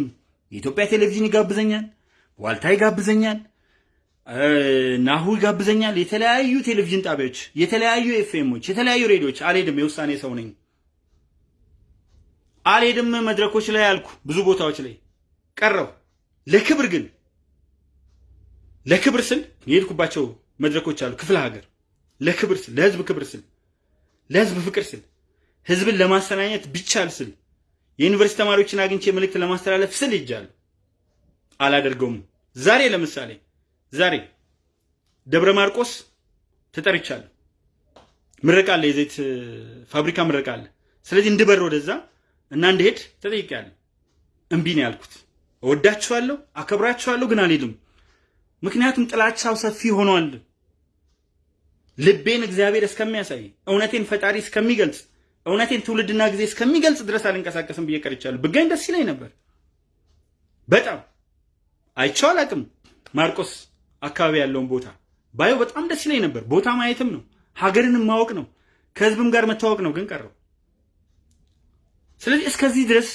የኢትዮጵያ ቴሌቪዥን ይጋብዘኛል፣ ዋልታ ይጋብዘኛል፣ ናሁ ይጋብዘኛል፣ የተለያዩ ቴሌቪዥን ጣቢያዎች፣ የተለያዩ ኤፍኤሞች፣ የተለያዩ ሬዲዮች፣ አልሄድም። የውሳኔ ሰው ነኝ። አልሄድም መድረኮች ላይ አልኩ፣ ብዙ ቦታዎች ላይ ቀረው። ለክብር ግን ለክብር ስል የሄድኩባቸው መድረኮች አሉ። ክፍለ ሀገር ለክብር ስል፣ ለህዝብ ክብር ስል፣ ለህዝብ ፍቅር ስል፣ ህዝብን ለማሰናኘት ብቻል ስል፣ የዩኒቨርሲቲ ተማሪዎችን አግኝቼ መልእክት ለማስተላለፍ ስል ይጃለሁ። አላደርገውም። ዛሬ ለምሳሌ ዛሬ ደብረ ማርቆስ ተጠርቻለሁ። ምረቃ አለ፣ የዘይት ፋብሪካ ምረቃ አለ። ስለዚህ እንድበር ወደዛ እና እንድሄድ ተጠይቄያለሁ። እምቢ ነው ያልኩት። እወዳችኋለሁ፣ አከብራችኋለሁ፣ ግን አልሄድም። ምክንያቱም ጥላቻው ሰፊ ሆኗል። ልቤን እግዚአብሔር እስከሚያሳይ እውነቴን ፈጣሪ እስከሚገልጽ እውነቴን ትውልድና ጊዜ እስከሚገልጽ ድረስ አልንቀሳቀስም ብዬ ቀርቻለሁ። ብገኝ ደስ ይለኝ ነበር፣ በጣም አይቼው አላውቅም። ማርቆስ አካባቢ ያለውን ቦታ ባየው በጣም ደስ ይለኝ ነበር። ቦታ ማየትም ነው፣ ሀገርንም ማወቅ ነው፣ ከህዝብም ጋር መታወቅ ነው። ግን ቀረው። ስለዚህ እስከዚህ ድረስ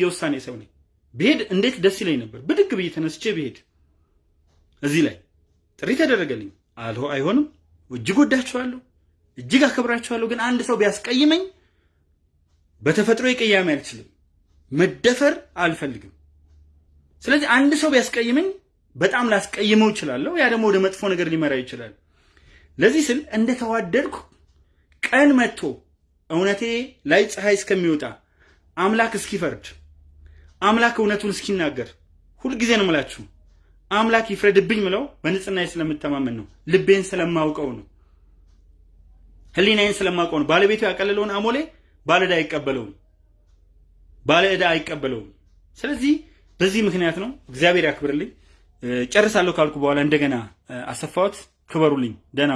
የውሳኔ ሰው ነኝ። ብሄድ እንዴት ደስ ይለኝ ነበር። ብድግ ብዬ ተነስቼ ብሄድ እዚህ ላይ ጥሪ ተደረገልኝ። አልሆ አይሆንም። እጅግ ወዳችኋለሁ፣ እጅግ አከብራችኋለሁ። ግን አንድ ሰው ቢያስቀይመኝ በተፈጥሮ ቅያሜ አልችልም፣ መደፈር አልፈልግም። ስለዚህ አንድ ሰው ቢያስቀይመኝ በጣም ላስቀይመው እችላለሁ። ያ ደግሞ ወደ መጥፎ ነገር ሊመራ ይችላል። ለዚህ ስል እንደተዋደድኩ ቀን መጥቶ እውነቴ ላይ ፀሐይ እስከሚወጣ አምላክ እስኪፈርድ አምላክ እውነቱን እስኪናገር ሁልጊዜ ነው የምላችሁ። አምላክ ይፍረድብኝ ምለው በንጽህናዬ ስለምተማመን ነው። ልቤን ስለማውቀው ነው። ህሊናዬን ስለማውቀው ነው። ባለቤቱ ያቀለለውን አሞሌ ባለዕዳ አይቀበለውም፣ ባለዕዳ አይቀበለውም። ስለዚህ በዚህ ምክንያት ነው። እግዚአብሔር ያክብርልኝ። ጨርሳለሁ ካልኩ በኋላ እንደገና አሰፋሁት። ክበሩልኝ። ደህና